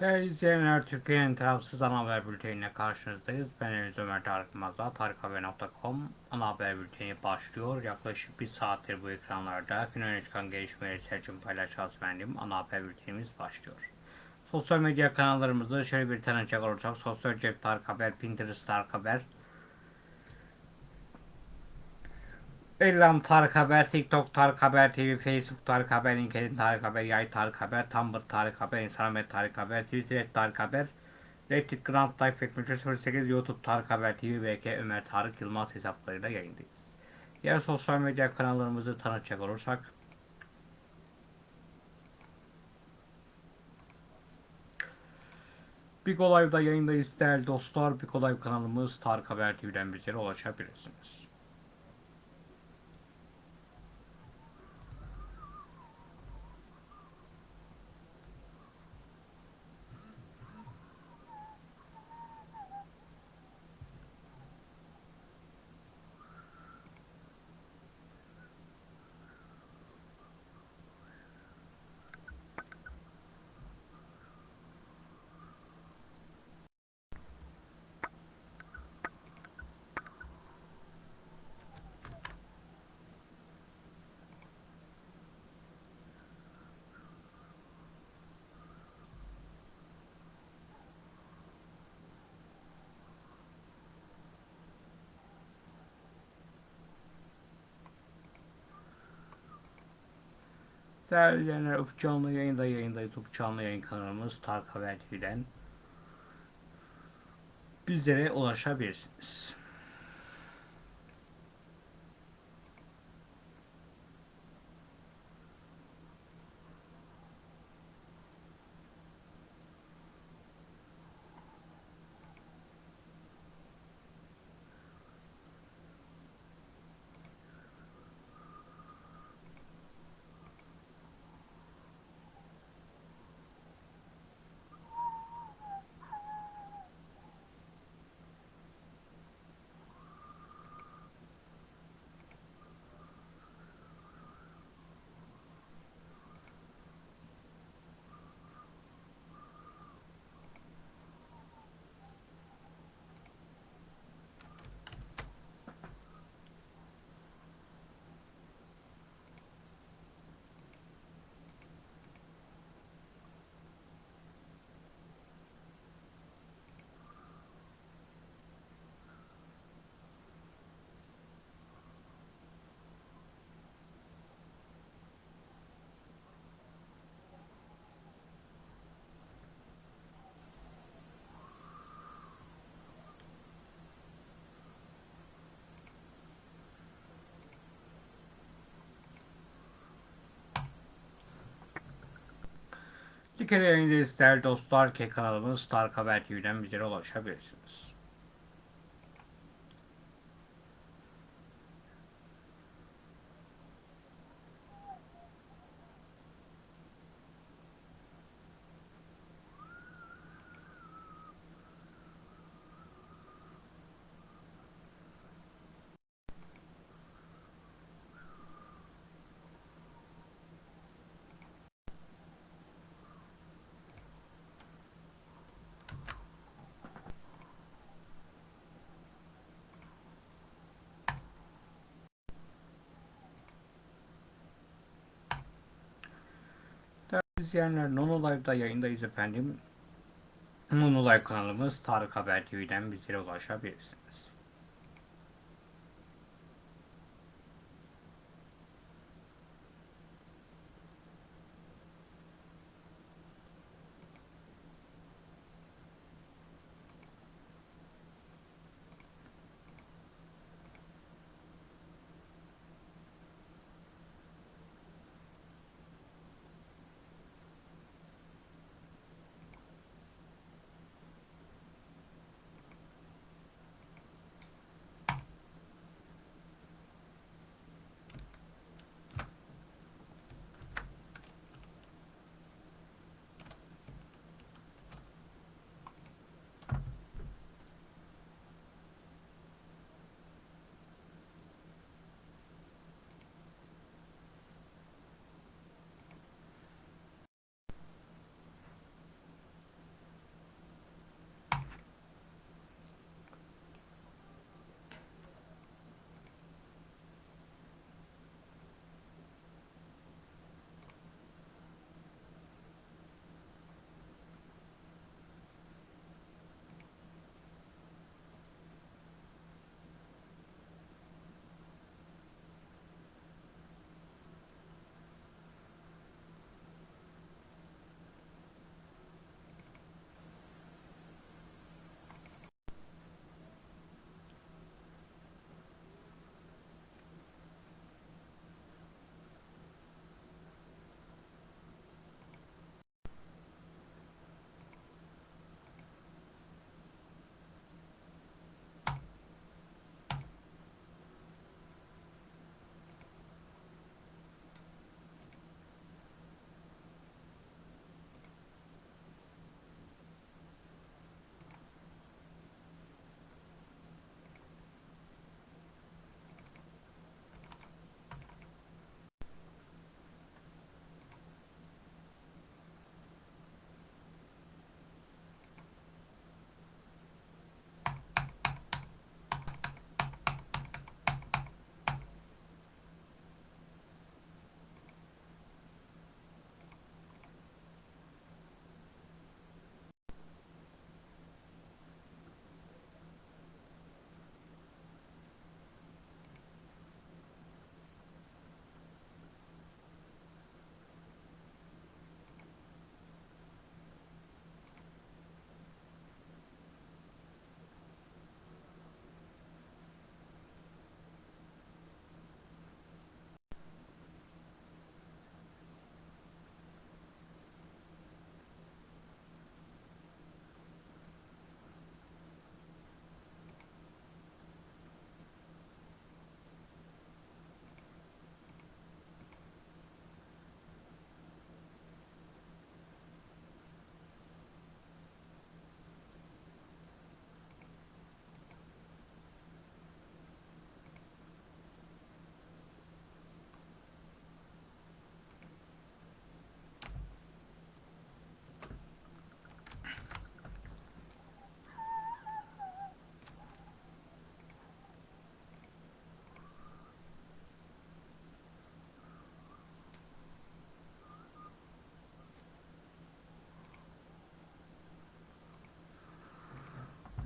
Değerli izleyenler, Türkiye'nin tarafsız ana haber bülteniyle karşınızdayız. Ben Deniz Ömer Tarık Mazda, tarikhaber.com ana haber bülteni başlıyor. Yaklaşık bir saattir bu ekranlarda gün öne çıkan gelişmeleri Selçuk paylaşacağız benim. Ana haber bültenimiz başlıyor. Sosyal medya kanallarımızda şöyle bir tanıcak olacak. Sosyal cep Tarık Haber, Pinterest Tarık Haber, Ellam Tarık Haber, TikTok Tarık Haber TV, Facebook Tarık Haber, LinkedIn Tarık Haber, Yay Tarık Haber, Tumblr Tarık Haber, Instagram Tarık Haber, Twitter Tarık Haber, Reddit Grand Life Ekmeçi 08, YouTube Tarık Haber TV, VK Ömer Tarık Yılmaz hesaplarıyla yayındayız. Diğer sosyal medya kanallarımızı tanıtacak olursak, Big Olay'da yayındayız değerli dostlar. Big Olay kanalımız Tarık Haber TV'den bizlere ulaşabilirsiniz. Değerli izleyenler, Ufuk Canlı yayında yayındayız. Ufuk Canlı yayın kanalımız Tarık Haber TV'den bizlere ulaşabilirsiniz. Kere yayındayız değerli dostlar ki kanalımız Tarık Haber TV'den bizlere ulaşabilirsiniz. Değerli izleyenler Nono Live'da yayındayız efendim. Nono Live kanalımız Tarık Haber TV'den bizlere ulaşabilirsiniz.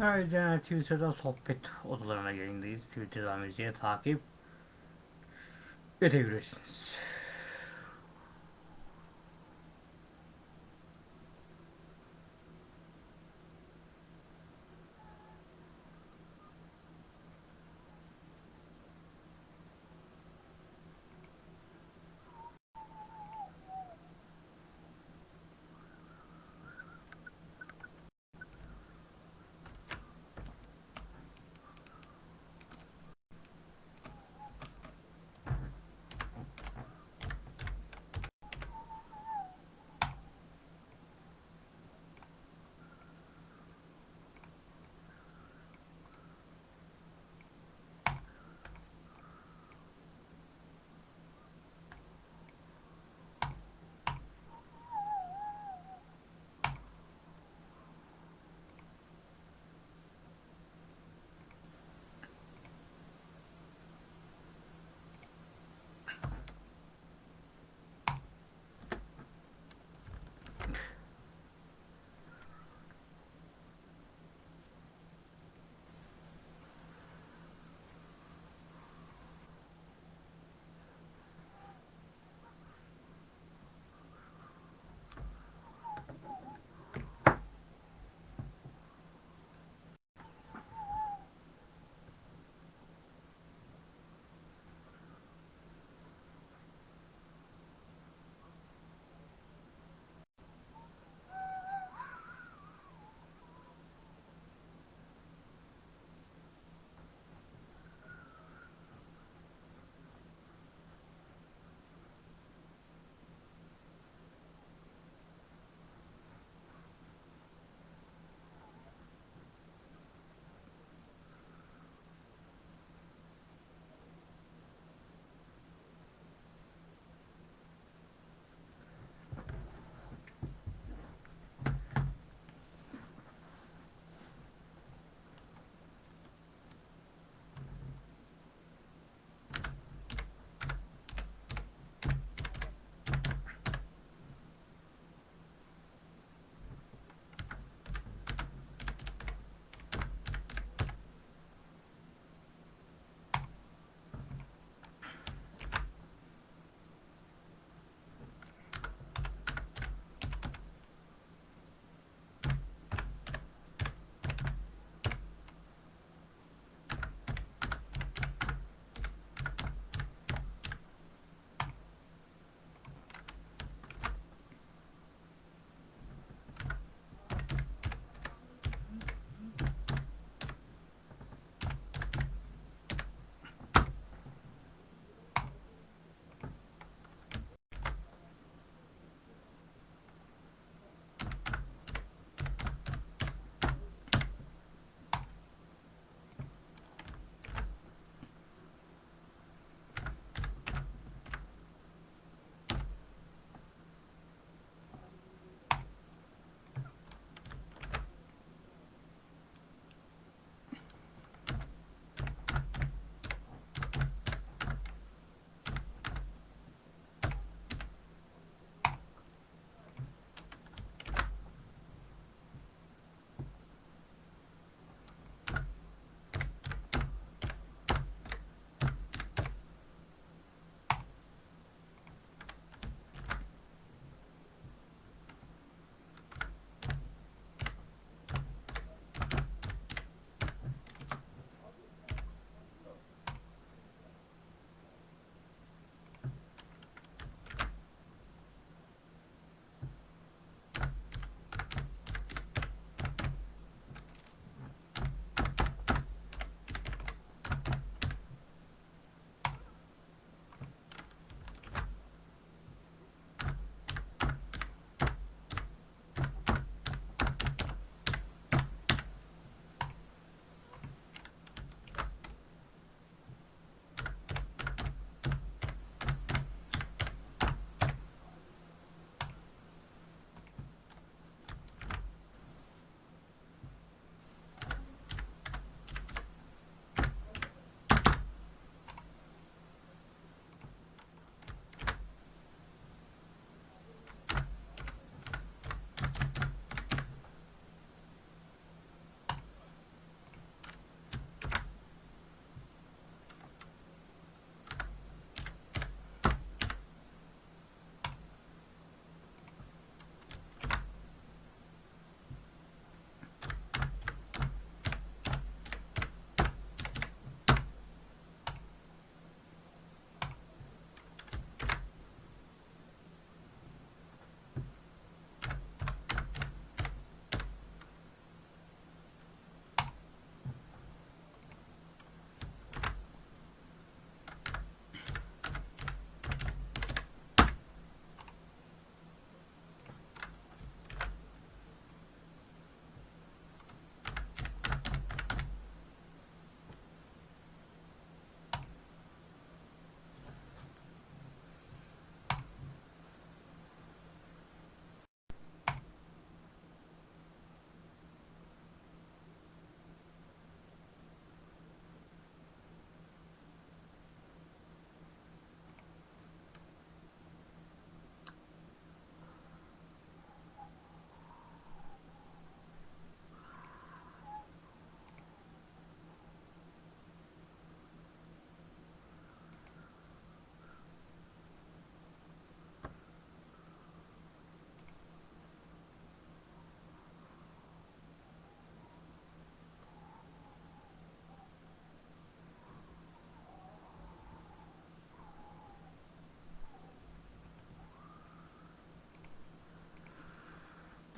Ayrıca Twitter'da sohbet odalarına yayındayız. Twitter'dan bizi takip edebilirsiniz.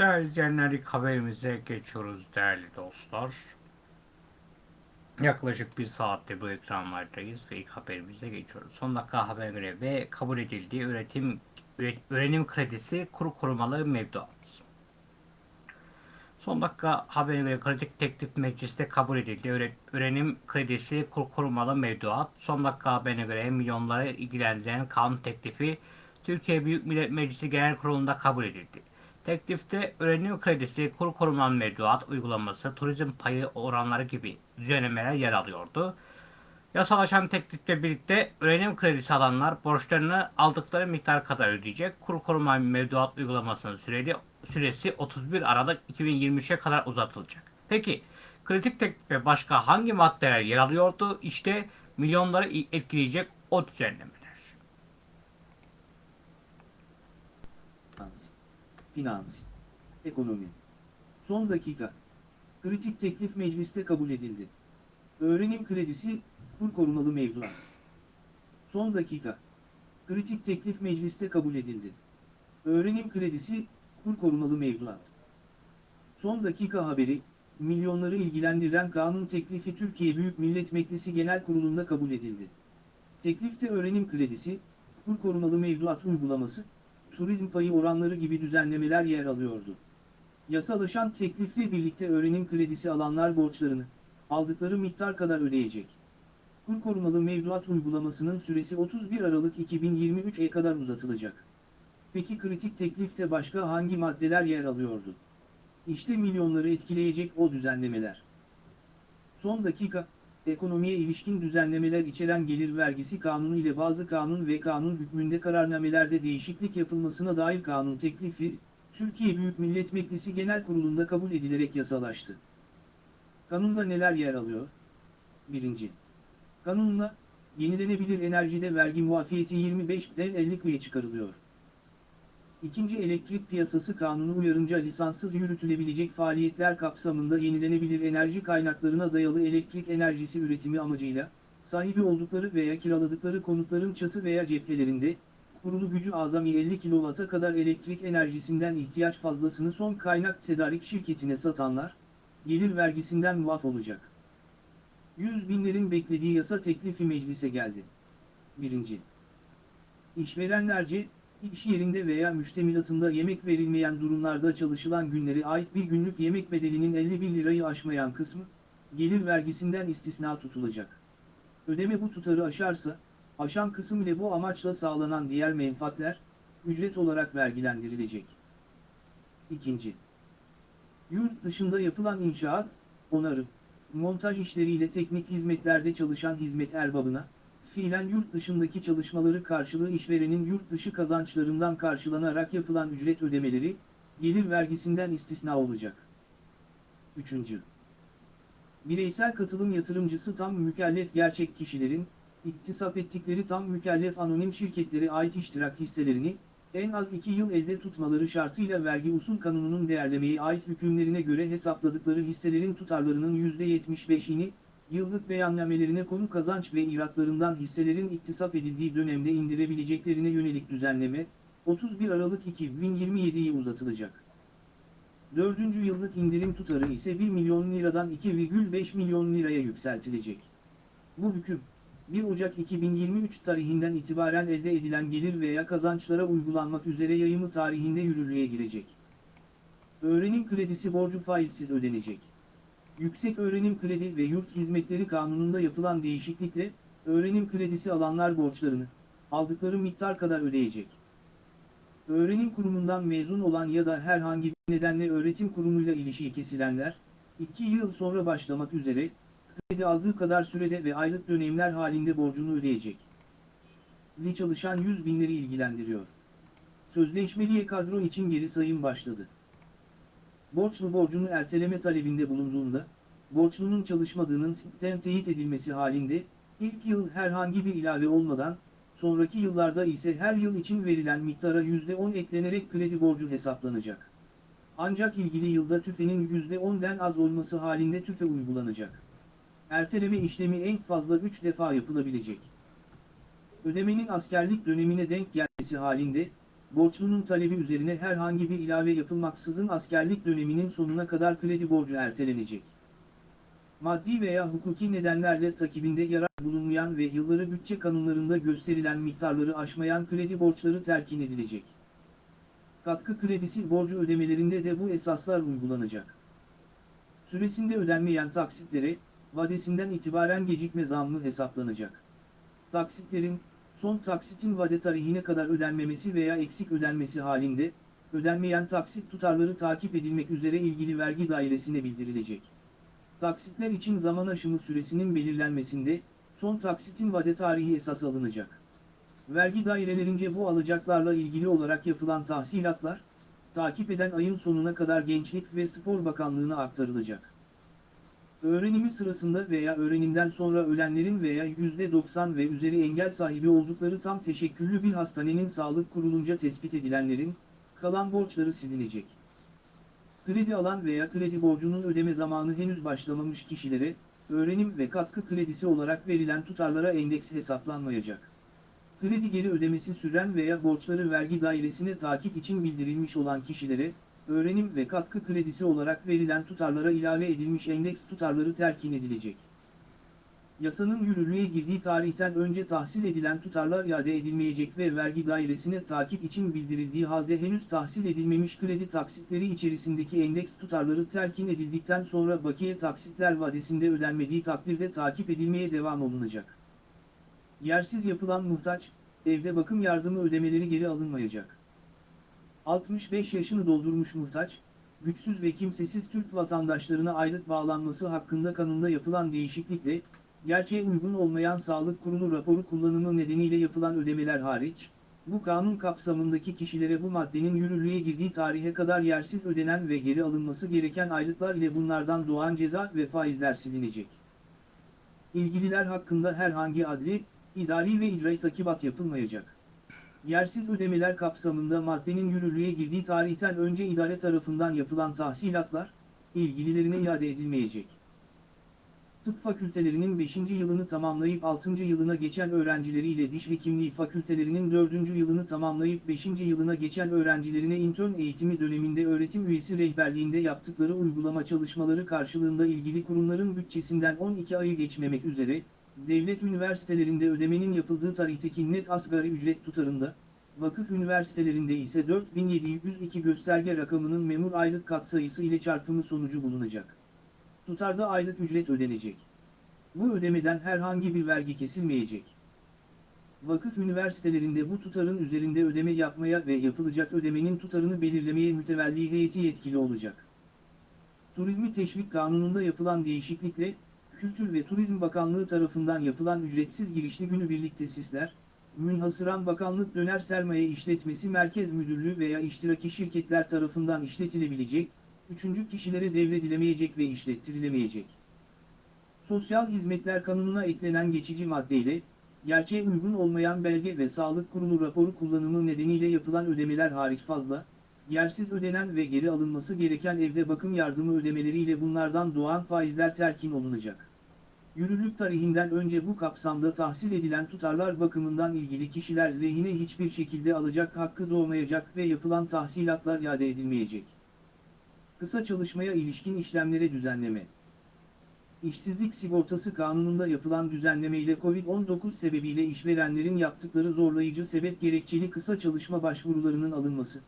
Değerli izleyenler ilk haberimize geçiyoruz değerli dostlar. Yaklaşık bir saatte bu ekranlardayız ve ilk haberimize geçiyoruz. Son dakika haber göre ve kabul edildiği üretim üret- öğrenim kredisi kuru korumalı mevduat. Son dakika haberine göre kritik teklif mecliste kabul edildi. Öğrenim kredisi kur korumalı mevduat. Son dakika haberine göre milyonları ilgilendiren kanun teklifi Türkiye Büyük Millet Meclisi Genel Kurulu'nda kabul edildi. Teklifte öğrenim kredisi, kur korumalı mevduat uygulaması, turizm payı oranları gibi düzenlemeler yer alıyordu. Yasalaşan teklifle birlikte öğrenim kredisi alanlar borçlarını aldıkları miktar kadar ödeyecek. Kur koruma mevduat uygulamasının süreli, süresi 31 Aralık 2023'e kadar uzatılacak. Peki kritik teklifte başka hangi maddeler yer alıyordu? İşte milyonları etkileyecek o düzenlemeler. Finans, finans, ekonomi. Son dakika. Kritik teklif mecliste kabul edildi. Öğrenim kredisi, kur korumalı mevduat. Son dakika. Kritik teklif mecliste kabul edildi. Öğrenim kredisi, kur korumalı mevduat. Son dakika haberi, milyonları ilgilendiren kanun teklifi Türkiye Büyük Millet Meclisi Genel Kurulu'nda kabul edildi. Teklifte öğrenim kredisi, kur korumalı mevduat uygulaması, turizm payı oranları gibi düzenlemeler yer alıyordu. Yasalaşan teklifle birlikte öğrenim kredisi alanlar borçlarını, aldıkları miktar kadar ödeyecek. Kur korumalı mevduat uygulamasının süresi 31 Aralık 2023'e kadar uzatılacak. Peki kritik teklifte başka hangi maddeler yer alıyordu? İşte milyonları etkileyecek o düzenlemeler. Son dakika, ekonomiye ilişkin düzenlemeler içeren gelir vergisi kanunu ile bazı kanun ve kanun hükmünde kararnamelerde değişiklik yapılmasına dair kanun teklifi, Türkiye Büyük Millet Meclisi Genel Kurulu'nda kabul edilerek yasalaştı. Kanunda neler yer alıyor? 1. Kanunla, yenilenebilir enerjide vergi muafiyeti 25'den 50'ye çıkarılıyor. İkinci Elektrik Piyasası Kanunu uyarınca lisanssız yürütülebilecek faaliyetler kapsamında yenilenebilir enerji kaynaklarına dayalı elektrik enerjisi üretimi amacıyla, sahibi oldukları veya kiraladıkları konutların çatı veya cephelerinde, kurulu gücü azami 50 kW'a kadar elektrik enerjisinden ihtiyaç fazlasını son kaynak tedarik şirketine satanlar, gelir vergisinden muaf olacak. Yüz binlerin beklediği yasa teklifi meclise geldi. 1. İşverenlerce, iş yerinde veya müştemilatında yemek verilmeyen durumlarda çalışılan günlere ait bir günlük yemek bedelinin 51 lirayı aşmayan kısmı, gelir vergisinden istisna tutulacak. Ödeme bu tutarı aşarsa, aşan kısım ile bu amaçla sağlanan diğer menfaatler, ücret olarak vergilendirilecek. 2. Yurt dışında yapılan inşaat, onarım, montaj işleriyle teknik hizmetlerde çalışan hizmet erbabına, fiilen yurt dışındaki çalışmaları karşılığı işverenin yurt dışı kazançlarından karşılanarak yapılan ücret ödemeleri, gelir vergisinden istisna olacak. 3. Bireysel katılım yatırımcısı tam mükellef gerçek kişilerin, iktisap ettikleri tam mükellef anonim şirketlere ait iştirak hisselerini, en az 2 yıl elde tutmaları şartıyla vergi usul kanununun değerlemeye ait hükümlerine göre hesapladıkları hisselerin tutarlarının %75'ini, yıllık beyannamelerine konu kazanç ve iratlarından hisselerin iktisap edildiği dönemde indirebileceklerine yönelik düzenleme, 31 Aralık 2027'yi uzatılacak. Dördüncü yıllık indirim tutarı ise 1 milyon liradan 2,5 milyon liraya yükseltilecek. Bu hüküm, 1 Ocak 2023 tarihinden itibaren elde edilen gelir veya kazançlara uygulanmak üzere yayımı tarihinde yürürlüğe girecek. Öğrenim kredisi borcu faizsiz ödenecek. Yüksek Öğrenim Kredi ve Yurt Hizmetleri Kanunu'nda yapılan değişiklikle, öğrenim kredisi alanlar borçlarını, aldıkları miktar kadar ödeyecek. Öğrenim kurumundan mezun olan ya da herhangi bir nedenle öğretim kurumuyla ilişiği kesilenler, 2 yıl sonra başlamak üzere, kredi aldığı kadar sürede ve aylık dönemler halinde borcunu ödeyecek. Ve çalışan 100 binleri ilgilendiriyor. Sözleşmeliye kadro için geri sayım başladı. Borçlu borcunu erteleme talebinde bulunduğunda, borçlunun çalışmadığının sitten teyit edilmesi halinde, ilk yıl herhangi bir ilave olmadan, sonraki yıllarda ise her yıl için verilen miktara %10 eklenerek kredi borcu hesaplanacak. Ancak ilgili yılda tüfenin %10'den az olması halinde tüfe uygulanacak. Erteleme işlemi en fazla 3 defa yapılabilecek. Ödemenin askerlik dönemine denk gelmesi halinde, borçlunun talebi üzerine herhangi bir ilave yapılmaksızın askerlik döneminin sonuna kadar kredi borcu ertelenecek. Maddi veya hukuki nedenlerle takibinde yarar bulunmayan ve yılları bütçe kanunlarında gösterilen miktarları aşmayan kredi borçları terkin edilecek. Katkı kredisi borcu ödemelerinde de bu esaslar uygulanacak. Süresinde ödenmeyen taksitlere, vadesinden itibaren gecikme zammı hesaplanacak. Taksitlerin, son taksitin vade tarihine kadar ödenmemesi veya eksik ödenmesi halinde, ödenmeyen taksit tutarları takip edilmek üzere ilgili vergi dairesine bildirilecek. Taksitler için zaman aşımı süresinin belirlenmesinde, son taksitin vade tarihi esas alınacak. Vergi dairelerince bu alacaklarla ilgili olarak yapılan tahsilatlar, takip eden ayın sonuna kadar Gençlik ve Spor Bakanlığı'na aktarılacak. Öğrenimi sırasında veya öğrenimden sonra ölenlerin veya %90 ve üzeri engel sahibi oldukları tam teşekküllü bir hastanenin sağlık kurulunca tespit edilenlerin, kalan borçları silinecek. Kredi alan veya kredi borcunun ödeme zamanı henüz başlamamış kişilere, öğrenim ve katkı kredisi olarak verilen tutarlara endeks hesaplanmayacak. Kredi geri ödemesi süren veya borçları vergi dairesine takip için bildirilmiş olan kişilere, öğrenim ve katkı kredisi olarak verilen tutarlara ilave edilmiş endeks tutarları terkin edilecek. Yasanın yürürlüğe girdiği tarihten önce tahsil edilen tutarlar iade edilmeyecek ve vergi dairesine takip için bildirildiği halde henüz tahsil edilmemiş kredi taksitleri içerisindeki endeks tutarları terkin edildikten sonra bakiye taksitler vadesinde ödenmediği takdirde takip edilmeye devam olunacak. Yersiz yapılan muhtaç, evde bakım yardımı ödemeleri geri alınmayacak. 65 yaşını doldurmuş muhtaç, güçsüz ve kimsesiz Türk vatandaşlarına aylık bağlanması hakkında kanunda yapılan değişiklikle, gerçeğe uygun olmayan sağlık kurumu raporu kullanımı nedeniyle yapılan ödemeler hariç, bu kanun kapsamındaki kişilere bu maddenin yürürlüğe girdiği tarihe kadar yersiz ödenen ve geri alınması gereken aylıklar ile bunlardan doğan ceza ve faizler silinecek. İlgililer hakkında herhangi adli, idari ve icraî takibat yapılmayacak. Yersiz ödemeler kapsamında maddenin yürürlüğe girdiği tarihten önce idare tarafından yapılan tahsilatlar, ilgililerine iade edilmeyecek. Tıp fakültelerinin 5. yılını tamamlayıp 6. yılına geçen öğrencileriyle diş hekimliği fakültelerinin 4. yılını tamamlayıp 5. yılına geçen öğrencilerine intern eğitimi döneminde öğretim üyesi rehberliğinde yaptıkları uygulama çalışmaları karşılığında ilgili kurumların bütçesinden 12 ayı geçmemek üzere, devlet üniversitelerinde ödemenin yapıldığı tarihteki net asgari ücret tutarında, vakıf üniversitelerinde ise 4702 gösterge rakamının memur aylık katsayısı ile çarpımı sonucu bulunacak. Tutarda aylık ücret ödenecek. Bu ödemeden herhangi bir vergi kesilmeyecek. Vakıf üniversitelerinde bu tutarın üzerinde ödeme yapmaya ve yapılacak ödemenin tutarını belirlemeye mütevelli heyeti yetkili olacak. Turizmi Teşvik Kanunu'nda yapılan değişiklikle, Kültür ve Turizm Bakanlığı tarafından yapılan ücretsiz girişli günübirlik tesisler, münhasıran bakanlık döner sermaye işletmesi merkez müdürlüğü veya iştiraki şirketler tarafından işletilebilecek, üçüncü kişilere devredilemeyecek ve işlettirilemeyecek. Sosyal Hizmetler Kanunu'na eklenen geçici maddeyle, gerçeğe uygun olmayan belge ve sağlık kurumu raporu kullanımı nedeniyle yapılan ödemeler hariç fazla, yersiz ödenen ve geri alınması gereken evde bakım yardımı ödemeleriyle bunlardan doğan faizler terkin olunacak. Yürürlük tarihinden önce bu kapsamda tahsil edilen tutarlar bakımından ilgili kişiler lehine hiçbir şekilde alacak hakkı doğmayacak ve yapılan tahsilatlar iade edilmeyecek. Kısa çalışmaya ilişkin işlemlere düzenleme. İşsizlik sigortası kanununda yapılan düzenleme ile Covid-19 sebebiyle işverenlerin yaptıkları zorlayıcı sebep gerekçeli kısa çalışma başvurularının alınması,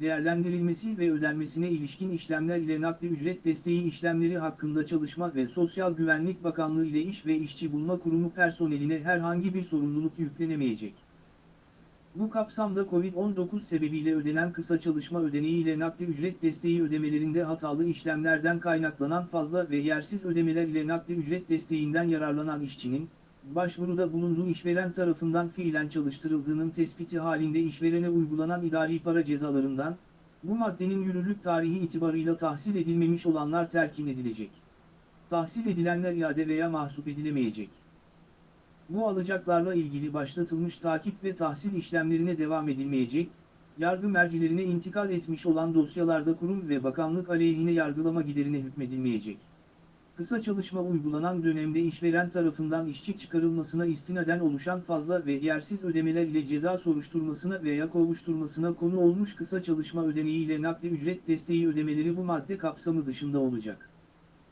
değerlendirilmesi ve ödenmesine ilişkin işlemler ile nakdi ücret desteği işlemleri hakkında Çalışma ve Sosyal Güvenlik Bakanlığı ile İş ve İşçi Bulma Kurumu personeline herhangi bir sorumluluk yüklenemeyecek. Bu kapsamda Covid-19 sebebiyle ödenen kısa çalışma ödeneği ile nakdi ücret desteği ödemelerinde hatalı işlemlerden kaynaklanan fazla ve yersiz ödemeler ile nakdi ücret desteğinden yararlanan işçinin, başvuruda bulunduğu işveren tarafından fiilen çalıştırıldığının tespiti halinde işverene uygulanan idari para cezalarından, bu maddenin yürürlük tarihi itibarıyla tahsil edilmemiş olanlar terkin edilecek. Tahsil edilenler iade veya mahsup edilemeyecek. Bu alacaklarla ilgili başlatılmış takip ve tahsil işlemlerine devam edilmeyecek, yargı mercilerine intikal etmiş olan dosyalarda kurum ve bakanlık aleyhine yargılama giderine hükmedilmeyecek. Kısa çalışma uygulanan dönemde işveren tarafından işçi çıkarılmasına istinaden oluşan fazla ve yersiz ödemeler ile ceza soruşturmasına veya kovuşturmasına konu olmuş kısa çalışma ödeneği ile nakdi ücret desteği ödemeleri bu madde kapsamı dışında olacak.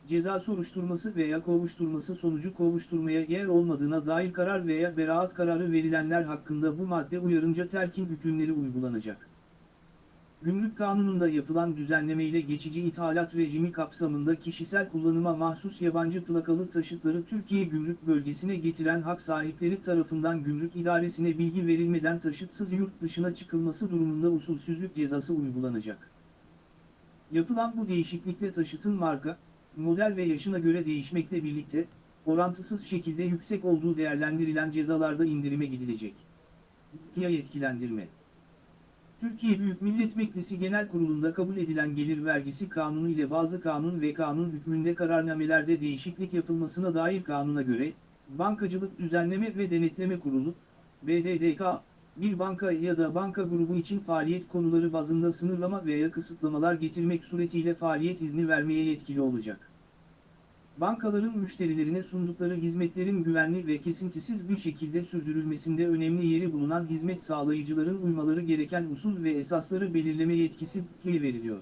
Ceza soruşturması veya kovuşturması sonucu kovuşturmaya yer olmadığına dair karar veya beraat kararı verilenler hakkında bu madde uyarınca terkin hükümleri uygulanacak. Gümrük Kanunu'nda yapılan düzenleme ile geçici ithalat rejimi kapsamında kişisel kullanıma mahsus yabancı plakalı taşıtları Türkiye Gümrük Bölgesi'ne getiren hak sahipleri tarafından gümrük idaresine bilgi verilmeden taşıtsız yurt dışına çıkılması durumunda usulsüzlük cezası uygulanacak. Yapılan bu değişiklikle taşıtın marka, model ve yaşına göre değişmekle birlikte, orantısız şekilde yüksek olduğu değerlendirilen cezalarda indirime gidilecek. Ya yetkilendirme Türkiye Büyük Millet Meclisi Genel Kurulu'nda kabul edilen gelir vergisi kanunu ile bazı kanun ve kanun hükmünde kararnamelerde değişiklik yapılmasına dair kanuna göre, Bankacılık Düzenleme ve Denetleme Kurulu, BDDK, bir banka ya da banka grubu için faaliyet konuları bazında sınırlama veya kısıtlamalar getirmek suretiyle faaliyet izni vermeye yetkili olacak. Bankaların müşterilerine sundukları hizmetlerin güvenli ve kesintisiz bir şekilde sürdürülmesinde önemli yeri bulunan hizmet sağlayıcıların uymaları gereken usul ve esasları belirleme yetkisi BİK'e veriliyor.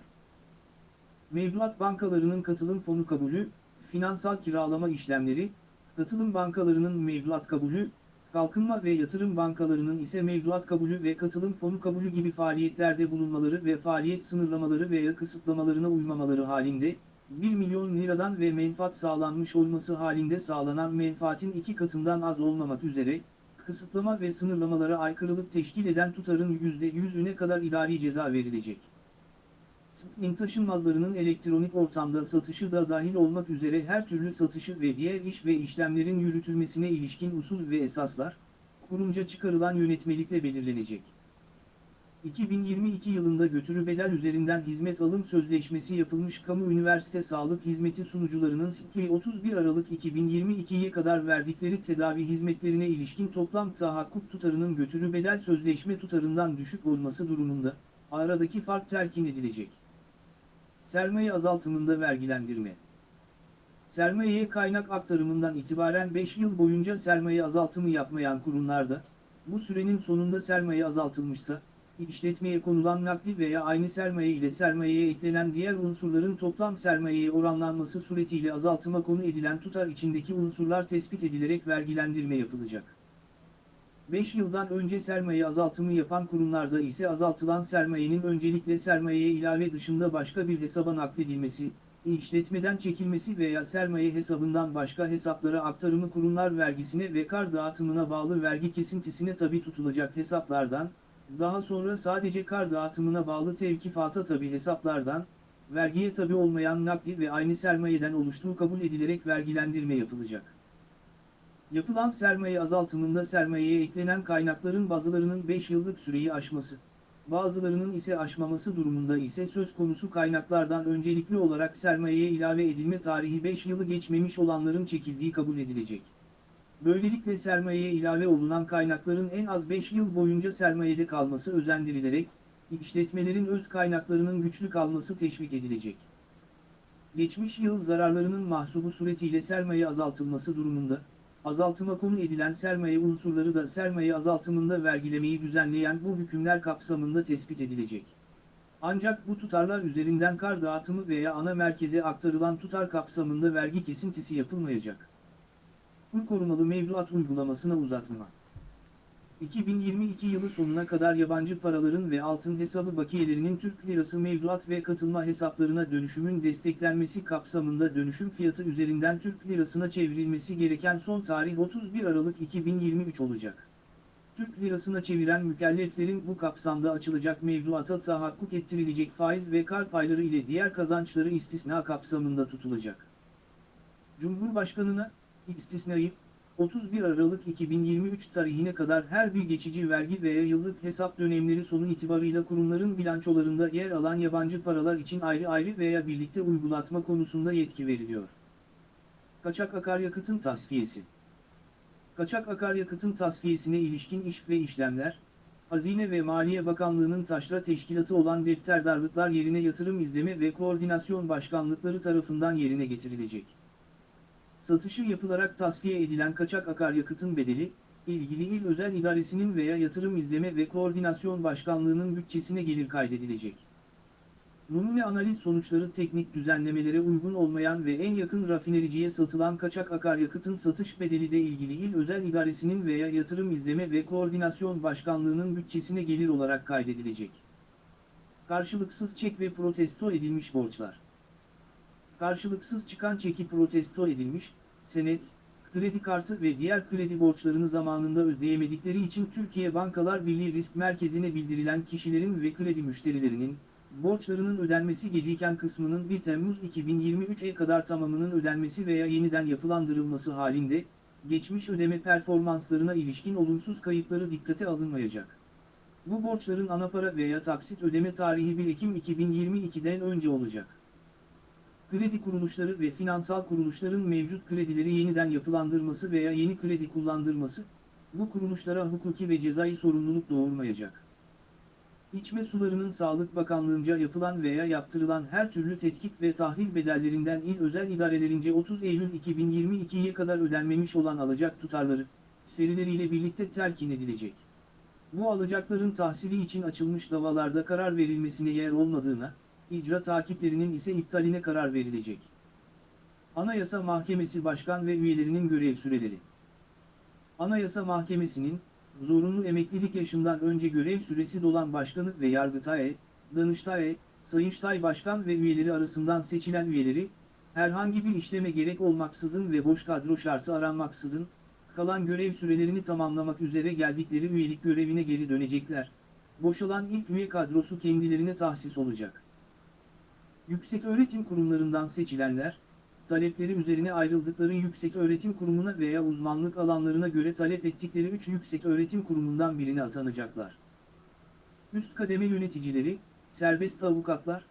Mevduat bankalarının katılım fonu kabulü, finansal kiralama işlemleri, katılım bankalarının mevduat kabulü, kalkınma ve yatırım bankalarının ise mevduat kabulü ve katılım fonu kabulü gibi faaliyetlerde bulunmaları ve faaliyet sınırlamaları veya kısıtlamalarına uymamaları halinde, 1 milyon liradan ve menfaat sağlanmış olması halinde sağlanan menfaatin iki katından az olmamak üzere, kısıtlama ve sınırlamalara aykırılık teşkil eden tutarın %100'üne kadar idari ceza verilecek. SPİN taşınmazlarının elektronik ortamda satışı da dahil olmak üzere her türlü satışı ve diğer iş ve işlemlerin yürütülmesine ilişkin usul ve esaslar, kurumca çıkarılan yönetmelikle belirlenecek. 2022 yılında götürü bedel üzerinden hizmet alım sözleşmesi yapılmış kamu üniversite sağlık hizmeti sunucularının SİKİ 31 Aralık 2022'ye kadar verdikleri tedavi hizmetlerine ilişkin toplam tahakkuk tutarının götürü bedel sözleşme tutarından düşük olması durumunda, aradaki fark terkin edilecek. Sermaye azaltımında vergilendirme Sermayeye kaynak aktarımından itibaren 5 yıl boyunca sermaye azaltımı yapmayan kurumlarda, bu sürenin sonunda sermaye azaltılmışsa, işletmeye konulan nakdi veya aynı sermaye ile sermayeye eklenen diğer unsurların toplam sermayeye oranlanması suretiyle azaltıma konu edilen tutar içindeki unsurlar tespit edilerek vergilendirme yapılacak. 5 yıldan önce sermaye azaltımı yapan kurumlarda ise azaltılan sermayenin öncelikle sermayeye ilave dışında başka bir hesaba nakledilmesi, işletmeden çekilmesi veya sermaye hesabından başka hesaplara aktarımı kurumlar vergisine ve kar dağıtımına bağlı vergi kesintisine tabi tutulacak hesaplardan, daha sonra sadece kar dağıtımına bağlı tevkifata tabi hesaplardan, vergiye tabi olmayan nakdi ve aynı sermayeden oluştuğu kabul edilerek vergilendirme yapılacak. Yapılan sermaye azaltımında sermayeye eklenen kaynakların bazılarının 5 yıllık süreyi aşması, bazılarının ise aşmaması durumunda ise söz konusu kaynaklardan öncelikli olarak sermayeye ilave edilme tarihi 5 yılı geçmemiş olanların çekildiği kabul edilecek. Böylelikle sermayeye ilave olunan kaynakların en az 5 yıl boyunca sermayede kalması özendirilerek, işletmelerin öz kaynaklarının güçlü kalması teşvik edilecek. Geçmiş yıl zararlarının mahsubu suretiyle sermaye azaltılması durumunda, azaltıma konu edilen sermaye unsurları da sermaye azaltımında vergilemeyi düzenleyen bu hükümler kapsamında tespit edilecek. Ancak bu tutarlar üzerinden kar dağıtımı veya ana merkeze aktarılan tutar kapsamında vergi kesintisi yapılmayacak. Kur korumalı mevduat uygulamasına uzatma. 2022 yılı sonuna kadar yabancı paraların ve altın hesabı bakiyelerinin Türk lirası mevduat ve katılma hesaplarına dönüşümün desteklenmesi kapsamında dönüşüm fiyatı üzerinden Türk lirasına çevrilmesi gereken son tarih 31 Aralık 2023 olacak. Türk lirasına çeviren mükelleflerin bu kapsamda açılacak mevduata tahakkuk ettirilecek faiz ve kar payları ile diğer kazançları istisna kapsamında tutulacak. Cumhurbaşkanına, istisnayı, 31 Aralık 2023 tarihine kadar her bir geçici vergi veya yıllık hesap dönemleri sonu itibarıyla kurumların bilançolarında yer alan yabancı paralar için ayrı ayrı veya birlikte uygulatma konusunda yetki veriliyor. Kaçak akaryakıtın tasfiyesi Kaçak akaryakıtın tasfiyesine ilişkin iş ve işlemler, Hazine ve Maliye Bakanlığı'nın taşra teşkilatı olan defterdarlıklar yerine yatırım izleme ve koordinasyon başkanlıkları tarafından yerine getirilecek. Satışı yapılarak tasfiye edilen kaçak akaryakıtın bedeli, ilgili il özel idaresinin veya yatırım izleme ve koordinasyon başkanlığının bütçesine gelir kaydedilecek. Numune analiz sonuçları teknik düzenlemelere uygun olmayan ve en yakın rafinericiye satılan kaçak akaryakıtın satış bedeli de ilgili il özel idaresinin veya yatırım izleme ve koordinasyon başkanlığının bütçesine gelir olarak kaydedilecek. Karşılıksız çek ve protesto edilmiş borçlar. Karşılıksız çıkan çeki protesto edilmiş, senet, kredi kartı ve diğer kredi borçlarını zamanında ödeyemedikleri için Türkiye Bankalar Birliği Risk Merkezi'ne bildirilen kişilerin ve kredi müşterilerinin, borçlarının ödenmesi geciken kısmının 1 Temmuz 2023'e kadar tamamının ödenmesi veya yeniden yapılandırılması halinde, geçmiş ödeme performanslarına ilişkin olumsuz kayıtları dikkate alınmayacak. Bu borçların anapara veya taksit ödeme tarihi 1 Ekim 2022'den önce olacak. Kredi kuruluşları ve finansal kuruluşların mevcut kredileri yeniden yapılandırması veya yeni kredi kullandırması, bu kuruluşlara hukuki ve cezai sorumluluk doğurmayacak. İçme sularının Sağlık Bakanlığı'nca yapılan veya yaptırılan her türlü tetkik ve tahlil bedellerinden il özel idarelerince 30 Eylül 2022'ye kadar ödenmemiş olan alacak tutarları, ferileriyle birlikte terkin edilecek. Bu alacakların tahsili için açılmış davalarda karar verilmesine yer olmadığına, icra takiplerinin ise iptaline karar verilecek. Anayasa Mahkemesi Başkan ve üyelerinin görev süreleri Anayasa Mahkemesi'nin, zorunlu emeklilik yaşından önce görev süresi dolan başkanı ve Yargıtay, Danıştay, Sayıştay Başkan ve üyeleri arasından seçilen üyeleri, herhangi bir işleme gerek olmaksızın ve boş kadro şartı aranmaksızın, kalan görev sürelerini tamamlamak üzere geldikleri üyelik görevine geri dönecekler. Boşalan ilk üye kadrosu kendilerine tahsis olacak. Yüksek öğretim kurumlarından seçilenler, talepleri üzerine ayrıldıkları yüksek öğretim kurumuna veya uzmanlık alanlarına göre talep ettikleri 3 yüksek öğretim kurumundan birine atanacaklar. Üst kademe yöneticileri, serbest avukatlar,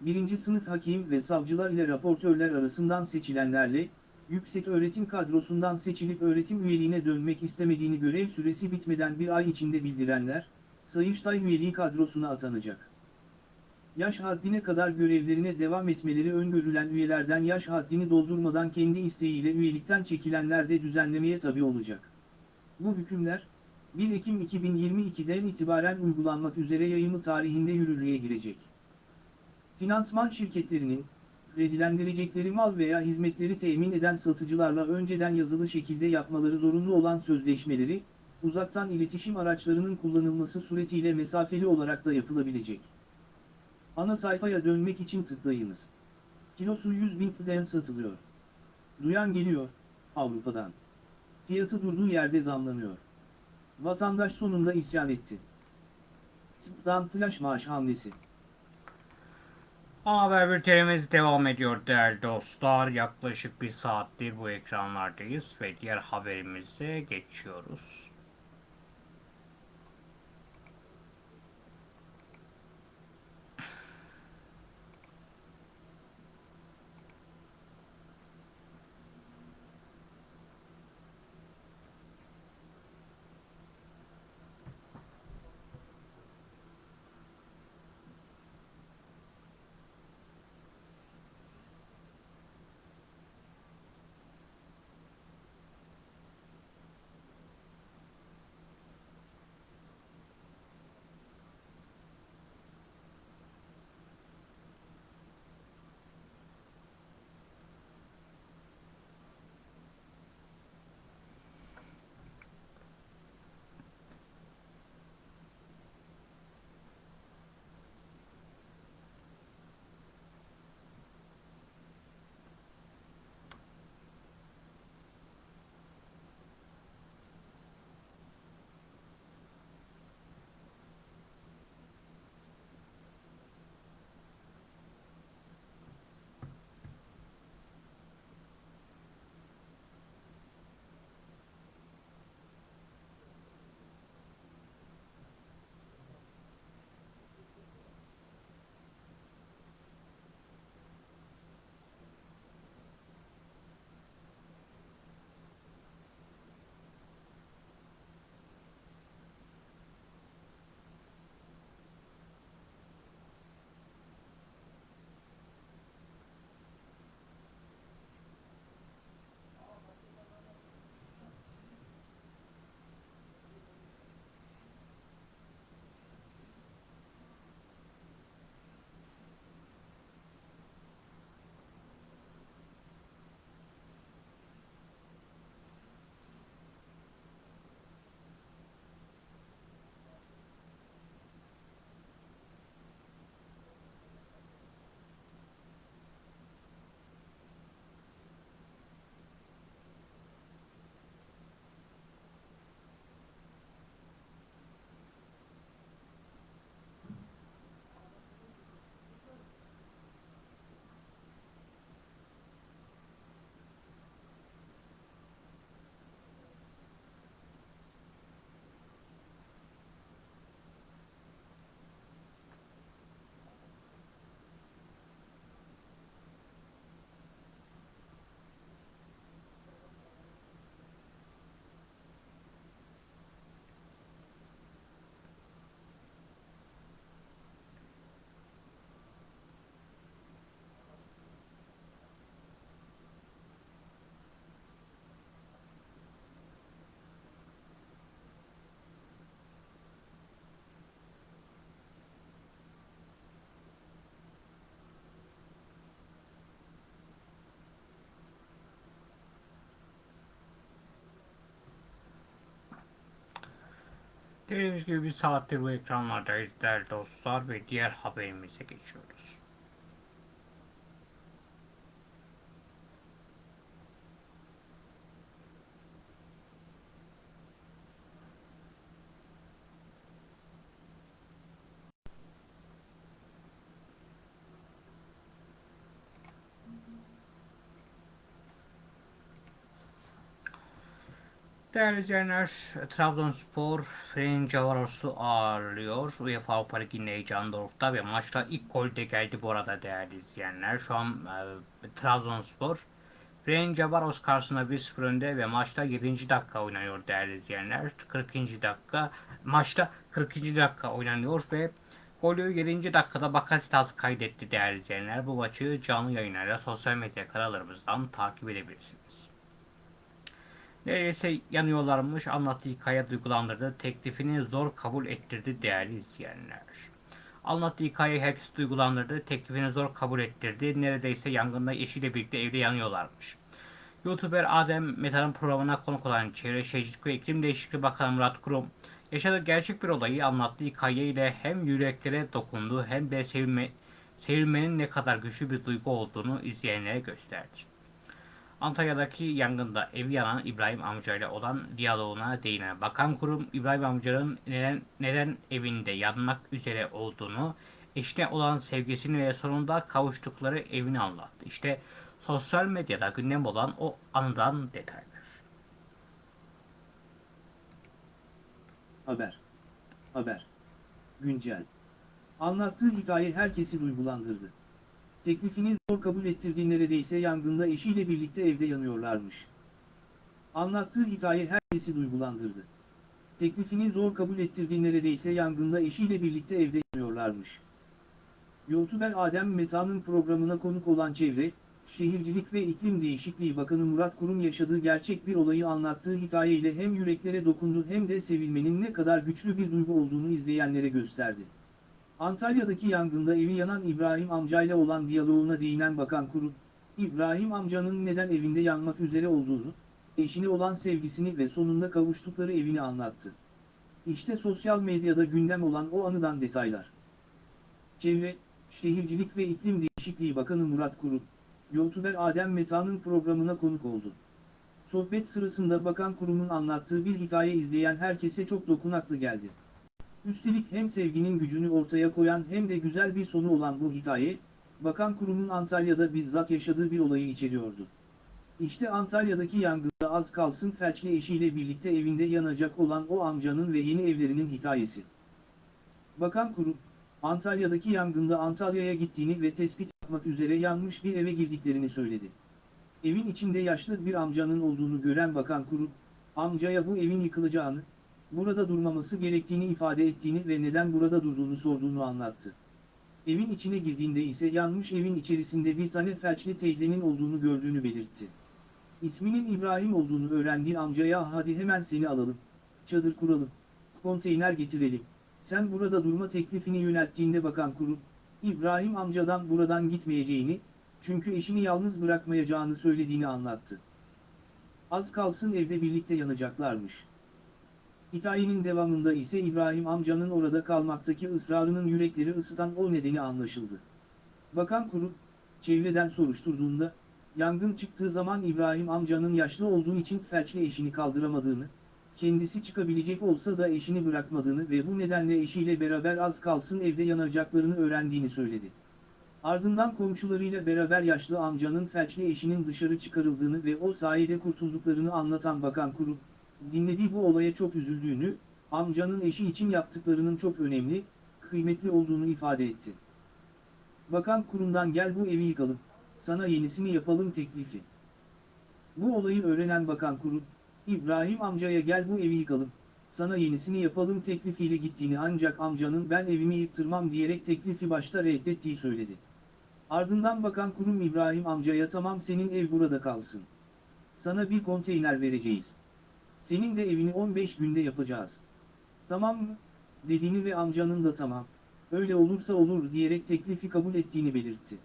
birinci sınıf hakim ve savcılar ile raportörler arasından seçilenlerle, yüksek öğretim kadrosundan seçilip öğretim üyeliğine dönmek istemediğini görev süresi bitmeden bir ay içinde bildirenler, Sayıştay üyeliği kadrosuna atanacak. Yaş haddine kadar görevlerine devam etmeleri öngörülen üyelerden yaş haddini doldurmadan kendi isteğiyle üyelikten çekilenler de düzenlemeye tabi olacak. Bu hükümler, 1 Ekim 2022'den itibaren uygulanmak üzere yayımı tarihinde yürürlüğe girecek. Finansman şirketlerinin, kredilendirecekleri mal veya hizmetleri temin eden satıcılarla önceden yazılı şekilde yapmaları zorunlu olan sözleşmeleri, uzaktan iletişim araçlarının kullanılması suretiyle mesafeli olarak da yapılabilecek. Ana sayfaya dönmek için tıklayınız. Kilosu 100 bin TL'den satılıyor. Duyan geliyor, Avrupa'dan. Fiyatı durduğu yerde zamlanıyor. Vatandaş sonunda isyan etti. Tıptan flash maaş hamlesi. Ana haber bültenimiz devam ediyor değerli dostlar. Yaklaşık bir saattir bu ekranlardayız ve diğer haberimize geçiyoruz. Dediğimiz gibi bir saattir bu ekranlardayız değerli dostlar ve diğer haberimize geçiyoruz. Değerli izleyenler, Trabzonspor Ferencvaros'u ağırlıyor. UEFA Avrupa Ligi'nin heyecanı dorukta ve maçta ilk gol de geldi bu arada değerli izleyenler. Şu an e, Trabzonspor Ferencvaros karşısında 1-0 önde ve maçta 7. dakika oynanıyor değerli izleyenler. 40. dakika maçta 40. dakika oynanıyor ve golü 7. dakikada Bakasitas kaydetti değerli izleyenler. Bu maçı canlı yayınlarla sosyal medya kanallarımızdan takip edebilirsiniz. Neredeyse yanıyorlarmış anlattığı hikaye duygulandırdı. Teklifini zor kabul ettirdi değerli izleyenler. Anlattığı hikaye herkes duygulandırdı. Teklifini zor kabul ettirdi. Neredeyse yangında eşiyle birlikte evde yanıyorlarmış. YouTuber Adem Metan'ın programına konuk olan Çevre Şehircilik ve İklim Değişikliği Bakanı Murat Kurum yaşadığı gerçek bir olayı anlattığı hikayeyle hem yüreklere dokundu hem de sevilme, sevilmenin ne kadar güçlü bir duygu olduğunu izleyenlere gösterdi. Antalya'daki yangında evi yanan İbrahim amcayla olan diyaloğuna değinen Bakan Kurum, İbrahim amcanın neden, neden evinde yanmak üzere olduğunu, eşine olan sevgisini ve sonunda kavuştukları evini anlattı. İşte sosyal medyada gündem olan o anıdan detaylar. Haber. Haber. Güncel. Anlattığı hikaye herkesi duygulandırdı. Teklifini zor kabul ettirdiği neredeyse yangında eşiyle birlikte evde yanıyorlarmış. Anlattığı hikaye herkesi duygulandırdı. Teklifini zor kabul ettirdiği neredeyse yangında eşiyle birlikte evde yanıyorlarmış. YouTuber Adem Meta'nın programına konuk olan Çevre, Şehircilik ve İklim Değişikliği Bakanı Murat Kurum yaşadığı gerçek bir olayı anlattığı hikayeyle hem yüreklere dokundu hem de sevilmenin ne kadar güçlü bir duygu olduğunu izleyenlere gösterdi. Antalya'daki yangında evi yanan İbrahim amcayla olan diyaloğuna değinen Bakan Kurum, İbrahim amcanın neden evinde yanmak üzere olduğunu, eşine olan sevgisini ve sonunda kavuştukları evini anlattı. İşte sosyal medyada gündem olan o anıdan detaylar. Çevre, Şehircilik ve İklim Değişikliği Bakanı Murat Kurum, YouTuber Adem Meta'nın programına konuk oldu. Sohbet sırasında Bakan Kurum'un anlattığı bir hikaye izleyen herkese çok dokunaklı geldi. Üstelik hem sevginin gücünü ortaya koyan hem de güzel bir sonu olan bu hikaye, Bakan Kurum'un Antalya'da bizzat yaşadığı bir olayı içeriyordu. İşte Antalya'daki yangında az kalsın felçli eşiyle birlikte evinde yanacak olan o amcanın ve yeni evlerinin hikayesi. Bakan Kurum, Antalya'daki yangında Antalya'ya gittiğini ve tespit yapmak üzere yanmış bir eve girdiklerini söyledi. Evin içinde yaşlı bir amcanın olduğunu gören Bakan Kurum, amcaya bu evin yıkılacağını, burada durmaması gerektiğini ifade ettiğini ve neden burada durduğunu sorduğunu anlattı. Evin içine girdiğinde ise yanmış evin içerisinde bir tane felçli teyzenin olduğunu gördüğünü belirtti. İsminin İbrahim olduğunu öğrendiği amcaya hadi hemen seni alalım, çadır kuralım, konteyner getirelim, sen burada durma teklifini yönelttiğinde bakan kurum, İbrahim amcadan buradan gitmeyeceğini, çünkü eşini yalnız bırakmayacağını söylediğini anlattı. Az kalsın evde birlikte yanacaklarmış. Hikayenin devamında ise İbrahim amcanın orada kalmaktaki ısrarının yürekleri ısıtan o nedeni anlaşıldı. Bakan Kurum, çevreden soruşturduğunda, yangın çıktığı zaman İbrahim amcanın yaşlı olduğu için felçli eşini kaldıramadığını, kendisi çıkabilecek olsa da eşini bırakmadığını ve bu nedenle eşiyle beraber az kalsın evde yanacaklarını öğrendiğini söyledi. Ardından komşularıyla beraber yaşlı amcanın felçli eşinin dışarı çıkarıldığını ve o sayede kurtulduklarını anlatan Bakan Kurum, dinlediği bu olaya çok üzüldüğünü, amcanın eşi için yaptıklarının çok önemli, kıymetli olduğunu ifade etti. Bakan kurumdan gel bu evi yıkalım, sana yenisini yapalım teklifi. Bu olayı öğrenen Bakan Kurum, İbrahim amcaya gel bu evi yıkalım, sana yenisini yapalım teklifiyle gittiğini ancak amcanın ben evimi yıktırmam diyerek teklifi başta reddettiği söyledi. Ardından Bakan Kurum İbrahim amcaya tamam senin ev burada kalsın. Sana bir konteyner vereceğiz. Senin de evini 15 günde yapacağız. Tamam mı? Dediğini ve amcanın da tamam. Öyle olursa olur diyerek teklifi kabul ettiğini belirtti.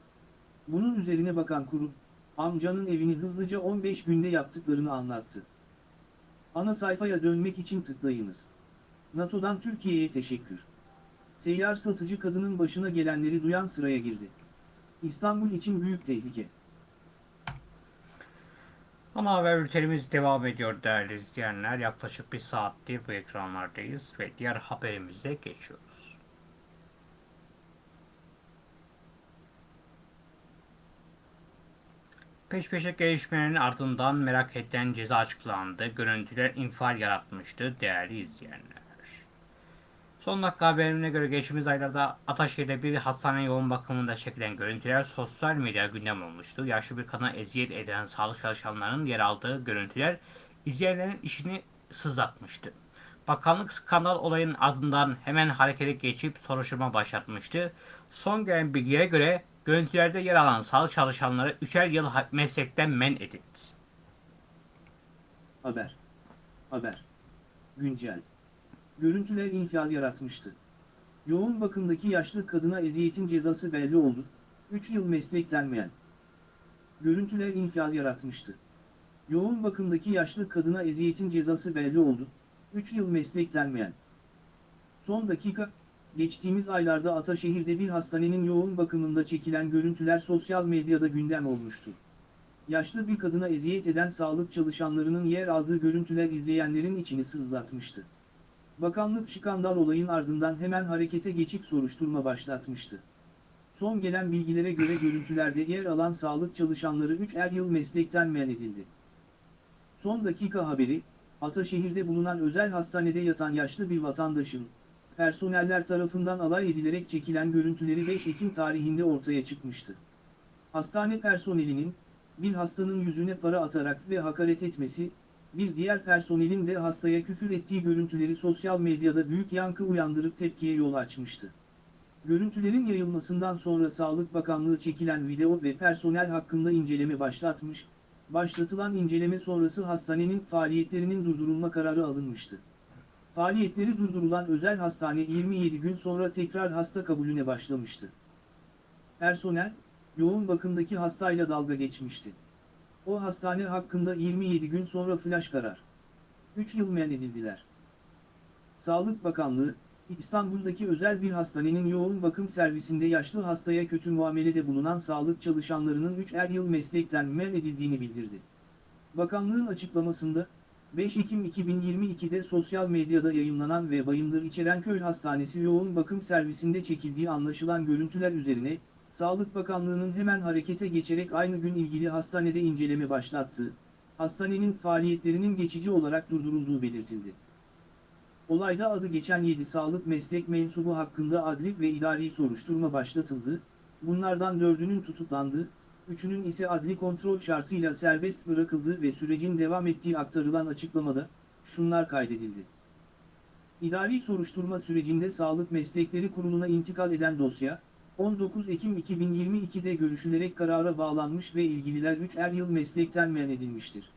Bunun üzerine bakan kurum, amcanın evini hızlıca 15 günde yaptıklarını anlattı. Ana sayfaya dönmek için tıklayınız. NATO'dan Türkiye'ye teşekkür. Seyyar satıcı kadının başına gelenleri duyan sıraya girdi. İstanbul için büyük tehlike. Ana haber bültenimiz devam ediyor değerli izleyenler. Yaklaşık bir saattir bu ekranlardayız ve diğer haberimize geçiyoruz. Peş peşe gelişmelerin ardından merak edilen ceza açıklandı. Görüntüler infial yaratmıştı değerli izleyenler. Son dakika haberine göre geçtiğimiz aylarda Ataşehir'de bir hastane yoğun bakımında çekilen görüntüler sosyal medya gündem olmuştu. Yaşlı bir kadına eziyet eden sağlık çalışanlarının yer aldığı görüntüler izleyenlerin işini sızlatmıştı. Bakanlık skandal olayın ardından hemen harekete geçip soruşturma başlatmıştı. Son gelen bilgilere göre görüntülerde yer alan sağlık çalışanları 3'er yıl meslekten men edildi. Haber. Haber. Güncel. Görüntüler infial yaratmıştı. Yoğun bakımdaki yaşlı kadına eziyetin cezası belli oldu. 3 yıl mesleklenmeyen. Görüntüler infial yaratmıştı. Yoğun bakımdaki yaşlı kadına eziyetin cezası belli oldu. 3 yıl mesleklenmeyen. Son dakika, geçtiğimiz aylarda Ataşehir'de bir hastanenin yoğun bakımında çekilen görüntüler sosyal medyada gündem olmuştu. Yaşlı bir kadına eziyet eden sağlık çalışanlarının yer aldığı görüntüler izleyenlerin içini sızlatmıştı. Bakanlık skandal olayın ardından hemen harekete geçip soruşturma başlatmıştı. Son gelen bilgilere göre görüntülerde yer alan sağlık çalışanları 3'er yıl meslekten men edildi. Son dakika haberi, Ataşehir'de bulunan özel hastanede yatan yaşlı bir vatandaşın, personeller tarafından alay edilerek çekilen görüntüleri 5 Ekim tarihinde ortaya çıkmıştı. Hastane personelinin, bir hastanın yüzüne para atarak ve hakaret etmesi, bir diğer personelin de hastaya küfür ettiği görüntüleri sosyal medyada büyük yankı uyandırıp tepkiye yol açmıştı. Görüntülerin yayılmasından sonra Sağlık Bakanlığı çekilen video ve personel hakkında inceleme başlatmış, başlatılan inceleme sonrası hastanenin faaliyetlerinin durdurulma kararı alınmıştı. Faaliyetleri durdurulan özel hastane 27 gün sonra tekrar hasta kabulüne başlamıştı. Personel, yoğun bakımdaki hastayla dalga geçmişti. O hastane hakkında 27 gün sonra flash karar. 3 yıl men edildiler. Sağlık Bakanlığı, İstanbul'daki özel bir hastanenin yoğun bakım servisinde yaşlı hastaya kötü muamelede bulunan sağlık çalışanlarının 3'er yıl meslekten men edildiğini bildirdi. Bakanlığın açıklamasında, 5 Ekim 2022'de sosyal medyada yayınlanan ve Bayındır İçerenköy Hastanesi yoğun bakım servisinde çekildiği anlaşılan görüntüler üzerine, Sağlık Bakanlığı'nın hemen harekete geçerek aynı gün ilgili hastanede inceleme başlattı, hastanenin faaliyetlerinin geçici olarak durdurulduğu belirtildi. Olayda adı geçen 7 sağlık meslek mensubu hakkında adli ve idari soruşturma başlatıldı, bunlardan 4'ünün tutuklandı, 3'ünün ise adli kontrol şartıyla serbest bırakıldı ve sürecin devam ettiği aktarılan açıklamada, şunlar kaydedildi. İdari soruşturma sürecinde Sağlık Meslekleri Kurulu'na intikal eden dosya, 19 Ekim 2022'de görüşülerek karara bağlanmış ve ilgililer 3'er yıl meslekten men edilmiştir.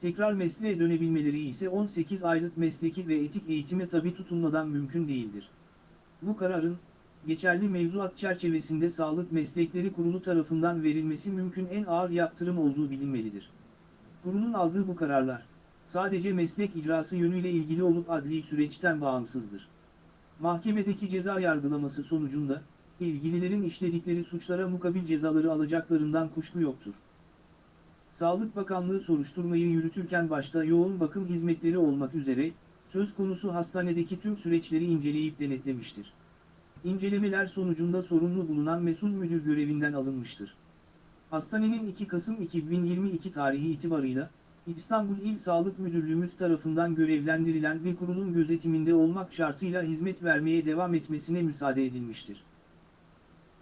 Tekrar mesleğe dönebilmeleri ise 18 aylık mesleki ve etik eğitime tabi tutulmadan mümkün değildir. Bu kararın, geçerli mevzuat çerçevesinde Sağlık Meslekleri Kurulu tarafından verilmesi mümkün en ağır yaptırım olduğu bilinmelidir. Kurulun aldığı bu kararlar, sadece meslek icrası yönüyle ilgili olup adli süreçten bağımsızdır. Mahkemedeki ceza yargılaması sonucunda, ilgililerin işledikleri suçlara mukabil cezaları alacaklarından kuşku yoktur. Sağlık Bakanlığı soruşturmayı yürütürken başta yoğun bakım hizmetleri olmak üzere, söz konusu hastanedeki tüm süreçleri inceleyip denetlemiştir. İncelemeler sonucunda sorumlu bulunan mesul müdür görevinden alınmıştır. Hastanenin 2 Kasım 2022 tarihi itibarıyla, İstanbul İl Sağlık Müdürlüğümüz tarafından görevlendirilen bir kurumun gözetiminde olmak şartıyla hizmet vermeye devam etmesine müsaade edilmiştir.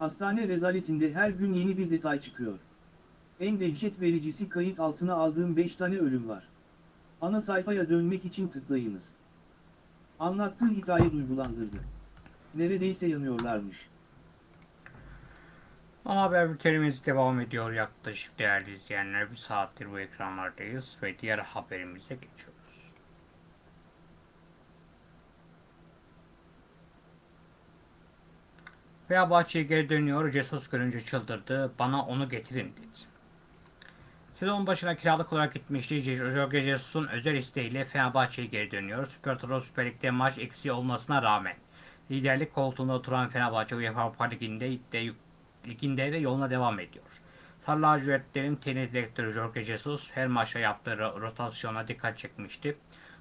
Hastane rezaletinde her gün yeni bir detay çıkıyor. En dehşet vericisi kayıt altına aldığım 5 tane ölüm var. Ana sayfaya dönmek için tıklayınız. Anlattığı hikaye duygulandırdı. Neredeyse yanıyorlarmış. Ana haber bültenimiz devam ediyor yaklaşık değerli izleyenler. Bir saattir bu ekranlardayız ve diğer haberimize geçiyoruz. Fenerbahçe'ye geri dönüyor. Jesus görünce çıldırdı. Bana onu getirin dedi. Sezon başına kiralık olarak gitmişti. Jorge Jesus'un özel isteğiyle Fenerbahçe'ye geri dönüyor. Süper Toto Süper Lig'de maç eksiği olmasına rağmen liderlik koltuğunda oturan Fenerbahçe UEFA Avrupa Ligi'nde de, liginde de yoluna devam ediyor. Sarı lacivertlerin teknik direktörü Jorge Jesus her maçta yaptığı ro- rotasyona dikkat çekmişti.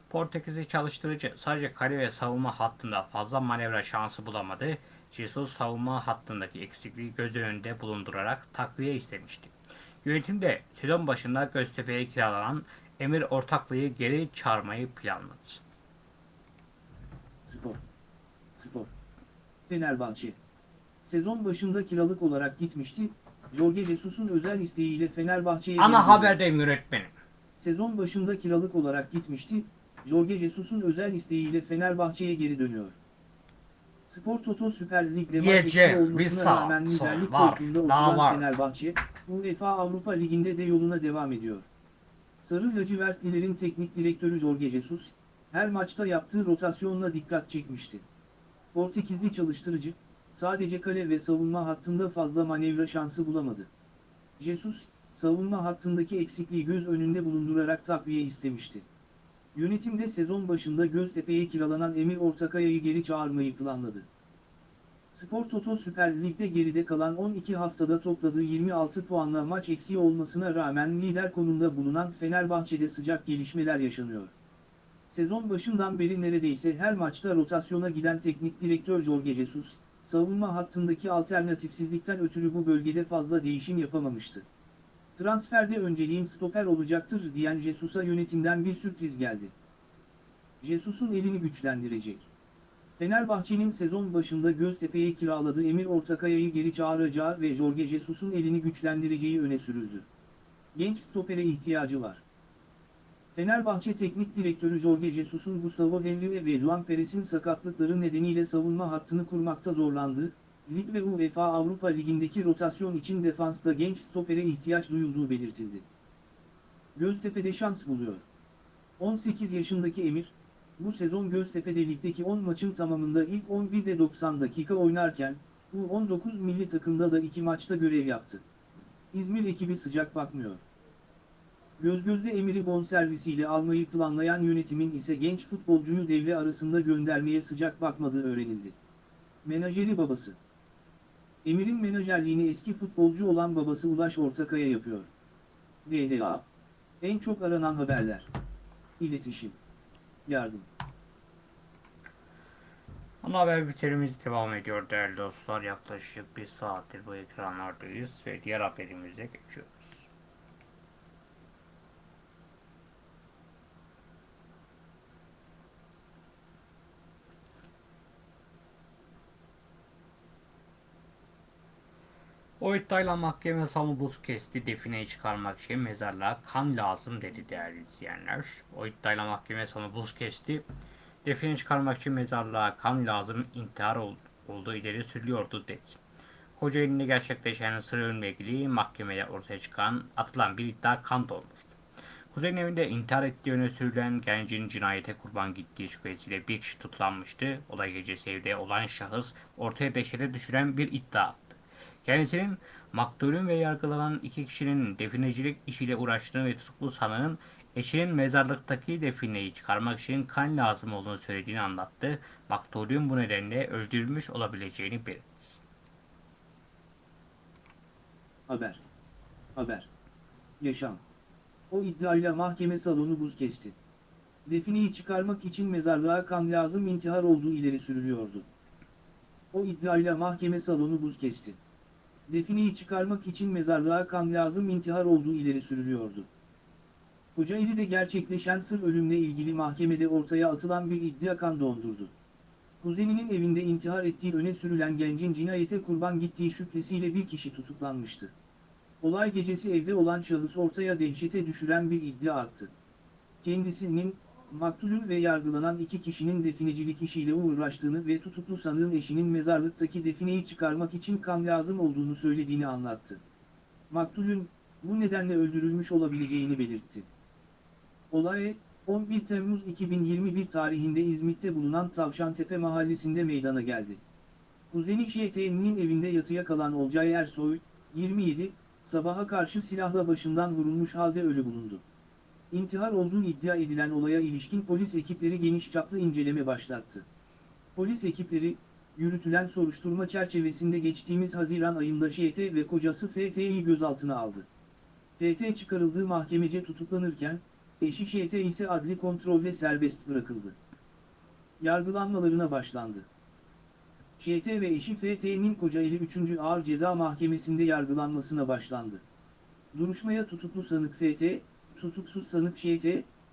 Portekizli çalıştırıcı sadece kale ve savunma hattında fazla manevra şansı bulamadı. Jesus savunma hattındaki eksikliği göz önünde bulundurarak takviye istemişti. Yönetim de sezon başında Göztepe'ye kiralanan Emir Ortaklı'yı geri çağırmayı planladı. Spor. Spor. Fenerbahçe. Sezon başında kiralık olarak gitmişti. Jorge Jesus'un özel isteğiyle Fenerbahçe'ye Ana haberdeyim yönetmenim. Sezon başında kiralık olarak gitmişti. Jorge Jesus'un özel isteğiyle Fenerbahçe'ye geri dönüyor. Spor Toto Süper Lig'de maç bir olmasına rağmen liderlik koltuğunda oturan. Fenerbahçe, UEFA Avrupa Ligi'nde de yoluna devam ediyor. Sarı lacivertlilerin teknik direktörü Jorge Jesus, her maçta yaptığı rotasyonla dikkat çekmişti. Portekizli çalıştırıcı, sadece kale ve savunma hattında fazla manevra şansı bulamadı. Jesus, savunma hattındaki eksikliği göz önünde bulundurarak takviye istemişti. Yönetim de sezon başında Göztepe'ye kiralanan Emir Ortakaya'yı geri çağırmayı planladı. Spor Toto Süper Lig'de geride kalan 12 haftada topladığı 26 puanla maç eksiği olmasına rağmen lider konumda bulunan Fenerbahçe'de sıcak gelişmeler yaşanıyor. Sezon başından beri neredeyse her maçta rotasyona giden teknik direktör Jorge Jesus, savunma hattındaki alternatifsizlikten ötürü bu bölgede fazla değişim yapamamıştı. Transferde önceliğim stoper olacaktır diyen Jesus'a yönetimden bir sürpriz geldi. Jesus'un elini güçlendirecek. Fenerbahçe'nin sezon başında Göztepe'ye kiraladığı Emir Ortakaya'yı geri çağıracağı ve Jorge Jesus'un elini güçlendireceği öne sürüldü. Genç stopere ihtiyacı var. Fenerbahçe Teknik Direktörü Jorge Jesus'un Gustavo Henrique ve Luan Perez'in sakatlıkları nedeniyle savunma hattını kurmakta zorlandığı, Lig ve UEFA Avrupa Ligi'ndeki rotasyon için defansta genç stopere ihtiyaç duyulduğu belirtildi. Göztepe'de şans buluyor. 18 yaşındaki Emir, bu sezon Göztepe'de ligdeki 10 maçın tamamında ilk 11'de 90 dakika oynarken, U19 milli takımda da 2 maçta görev yaptı. İzmir ekibi sıcak bakmıyor. Gözgöz'de Emir'i bonservisiyle almayı planlayan yönetimin ise genç futbolcuyu devre arasında göndermeye sıcak bakmadığı öğrenildi. Menajeri babası Emir'in menajerliğini eski futbolcu olan babası Ulaş Ortakaya yapıyor. DHA En çok aranan haberler İletişim Yardım Ana haber bültenimiz devam ediyor değerli dostlar. Yaklaşık bir saattir bu ekranlardayız ve diğer haberimize geçiyoruz. O iddiayla mahkeme buz kesti defineyi çıkarmak için mezarlığa kan lazım dedi değerli izleyenler. O iddiayla mahkeme buz kesti define çıkarmak için mezarlığa kan lazım intihar ol- olduğu ileri sürülüyordu dedi. Kocaeli'nde gerçekleşen sır ölümle ilgili mahkemede ortaya çıkan atılan bir iddia kan olmuştu. Kuzey'in evinde intihar ettiği öne sürülen gencin cinayete kurban gittiği şüphesiyle bir kişi tutuklanmıştı. Olay gecesi evde olan şahıs ortaya beşere düşüren bir iddia. Kendisinin maktulün ve yargılanan iki kişinin definecilik işiyle uğraştığını ve tutuklu sanığın eşinin mezarlıktaki defineyi çıkarmak için kan lazım olduğunu söylediğini anlattı. Maktulün bu nedenle öldürülmüş olabileceğini belirtti. Haber Haber Yaşam O iddiayla mahkeme salonu buz kesti. Defineyi çıkarmak için mezarlığa kan lazım intihar olduğu ileri sürülüyordu. O iddiayla mahkeme salonu buz kesti. Defineyi çıkarmak için mezarlığa kan lazım intihar olduğu ileri sürülüyordu. Kocaeli'de gerçekleşen sır ölümle ilgili mahkemede ortaya atılan bir iddia kan dondurdu. Kuzeninin evinde intihar ettiği öne sürülen gencin cinayete kurban gittiği şüphesiyle bir kişi tutuklanmıştı. Olay gecesi evde olan şahıs ortaya dehşete düşüren bir iddia attı. Kendisinin, maktulün ve yargılanan iki kişinin definecilik işiyle uğraştığını ve tutuklu sanığın eşinin mezarlıktaki defineyi çıkarmak için kan lazım olduğunu söylediğini anlattı. Maktulün, bu nedenle öldürülmüş olabileceğini belirtti. Olay, 11 Temmuz 2021 tarihinde İzmit'te bulunan Tavşantepe mahallesinde meydana geldi. Kuzeni ŞT'nin evinde yatıya kalan Olcay Ersoy, 27, sabaha karşı silahla başından vurulmuş halde ölü bulundu. İntihar olduğu iddia edilen olaya ilişkin polis ekipleri geniş çaplı inceleme başlattı. Polis ekipleri, yürütülen soruşturma çerçevesinde geçtiğimiz Haziran ayında JT ve kocası FT'yi gözaltına aldı. FT çıkarıldığı mahkemece tutuklanırken, eşi JT ise adli kontrolle serbest bırakıldı. Yargılanmalarına başlandı. JT ve eşi FT'nin Kocaeli 3. Ağır Ceza Mahkemesi'nde yargılanmasına başlandı. Duruşmaya tutuklu sanık FT, tutuksuz sanık JT,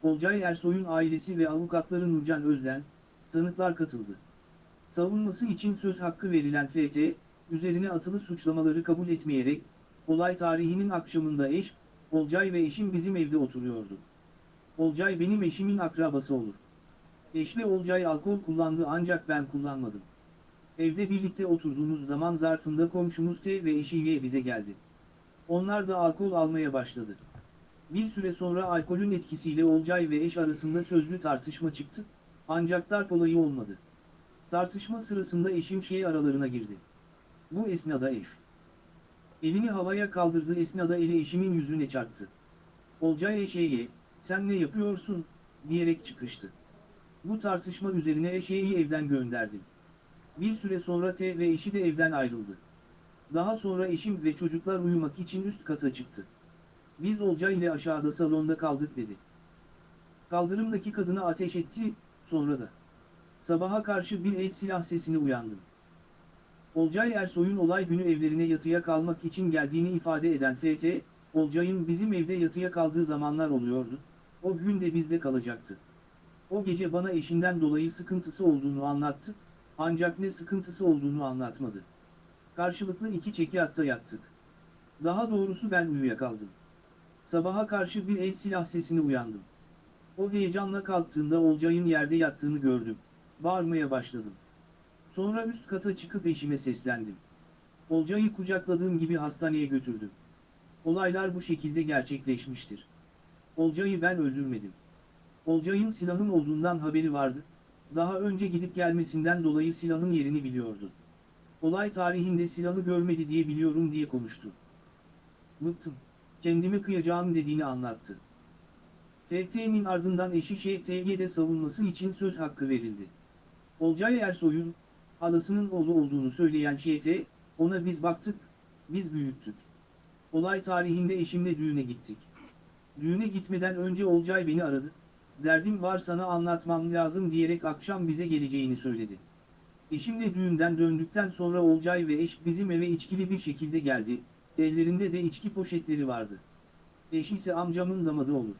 Olcay Ersoy'un ailesi ve avukatları Nurcan Özden, tanıklar katıldı. Savunması için söz hakkı verilen FT, üzerine atılı suçlamaları kabul etmeyerek, olay tarihinin akşamında eş, Olcay ve eşim bizim evde oturuyordu. Olcay benim eşimin akrabası olur. Eş ve Olcay alkol kullandı ancak ben kullanmadım. Evde birlikte oturduğumuz zaman zarfında komşumuz T ve eşi Y bize geldi. Onlar da alkol almaya başladı. Bir süre sonra alkolün etkisiyle Olcay ve eş arasında sözlü tartışma çıktı, ancak darp olayı olmadı. Tartışma sırasında eşim şey aralarına girdi. Bu esnada eş. Elini havaya kaldırdığı esnada eli eşimin yüzüne çarptı. Olcay eşeğe, sen ne yapıyorsun, diyerek çıkıştı. Bu tartışma üzerine eşeği evden gönderdim. Bir süre sonra T ve eşi de evden ayrıldı. Daha sonra eşim ve çocuklar uyumak için üst kata çıktı. Biz Olcay ile aşağıda salonda kaldık dedi. Kaldırımdaki kadına ateş etti, sonra da. Sabaha karşı bir el silah sesini uyandım. Olcay Ersoy'un olay günü evlerine yatıya kalmak için geldiğini ifade eden FT, Olcay'ın bizim evde yatıya kaldığı zamanlar oluyordu, o gün de bizde kalacaktı. O gece bana eşinden dolayı sıkıntısı olduğunu anlattı, ancak ne sıkıntısı olduğunu anlatmadı. Karşılıklı iki çekiyatta yattık. Daha doğrusu ben uyuyakaldım. Sabaha karşı bir el silah sesini uyandım. O heyecanla kalktığında Olcay'ın yerde yattığını gördüm. Bağırmaya başladım. Sonra üst kata çıkıp eşime seslendim. Olcay'ı kucakladığım gibi hastaneye götürdüm. Olaylar bu şekilde gerçekleşmiştir. Olcay'ı ben öldürmedim. Olcay'ın silahın olduğundan haberi vardı. Daha önce gidip gelmesinden dolayı silahın yerini biliyordu. Olay tarihinde silahı görmedi diye biliyorum diye konuştu. Bıktım. Kendimi kıyacağım dediğini anlattı. TT'nin ardından eşi ŞT'ye de savunması için söz hakkı verildi. Olcay Ersoy'un, halasının oğlu olduğunu söyleyen ŞT, ona biz baktık, biz büyüttük. Olay tarihinde eşimle düğüne gittik. Düğüne gitmeden önce Olcay beni aradı, derdim var sana anlatmam lazım diyerek akşam bize geleceğini söyledi. Eşimle düğünden döndükten sonra Olcay ve eş bizim eve içkili bir şekilde geldi, ellerinde de içki poşetleri vardı. Eş ise amcamın damadı olur.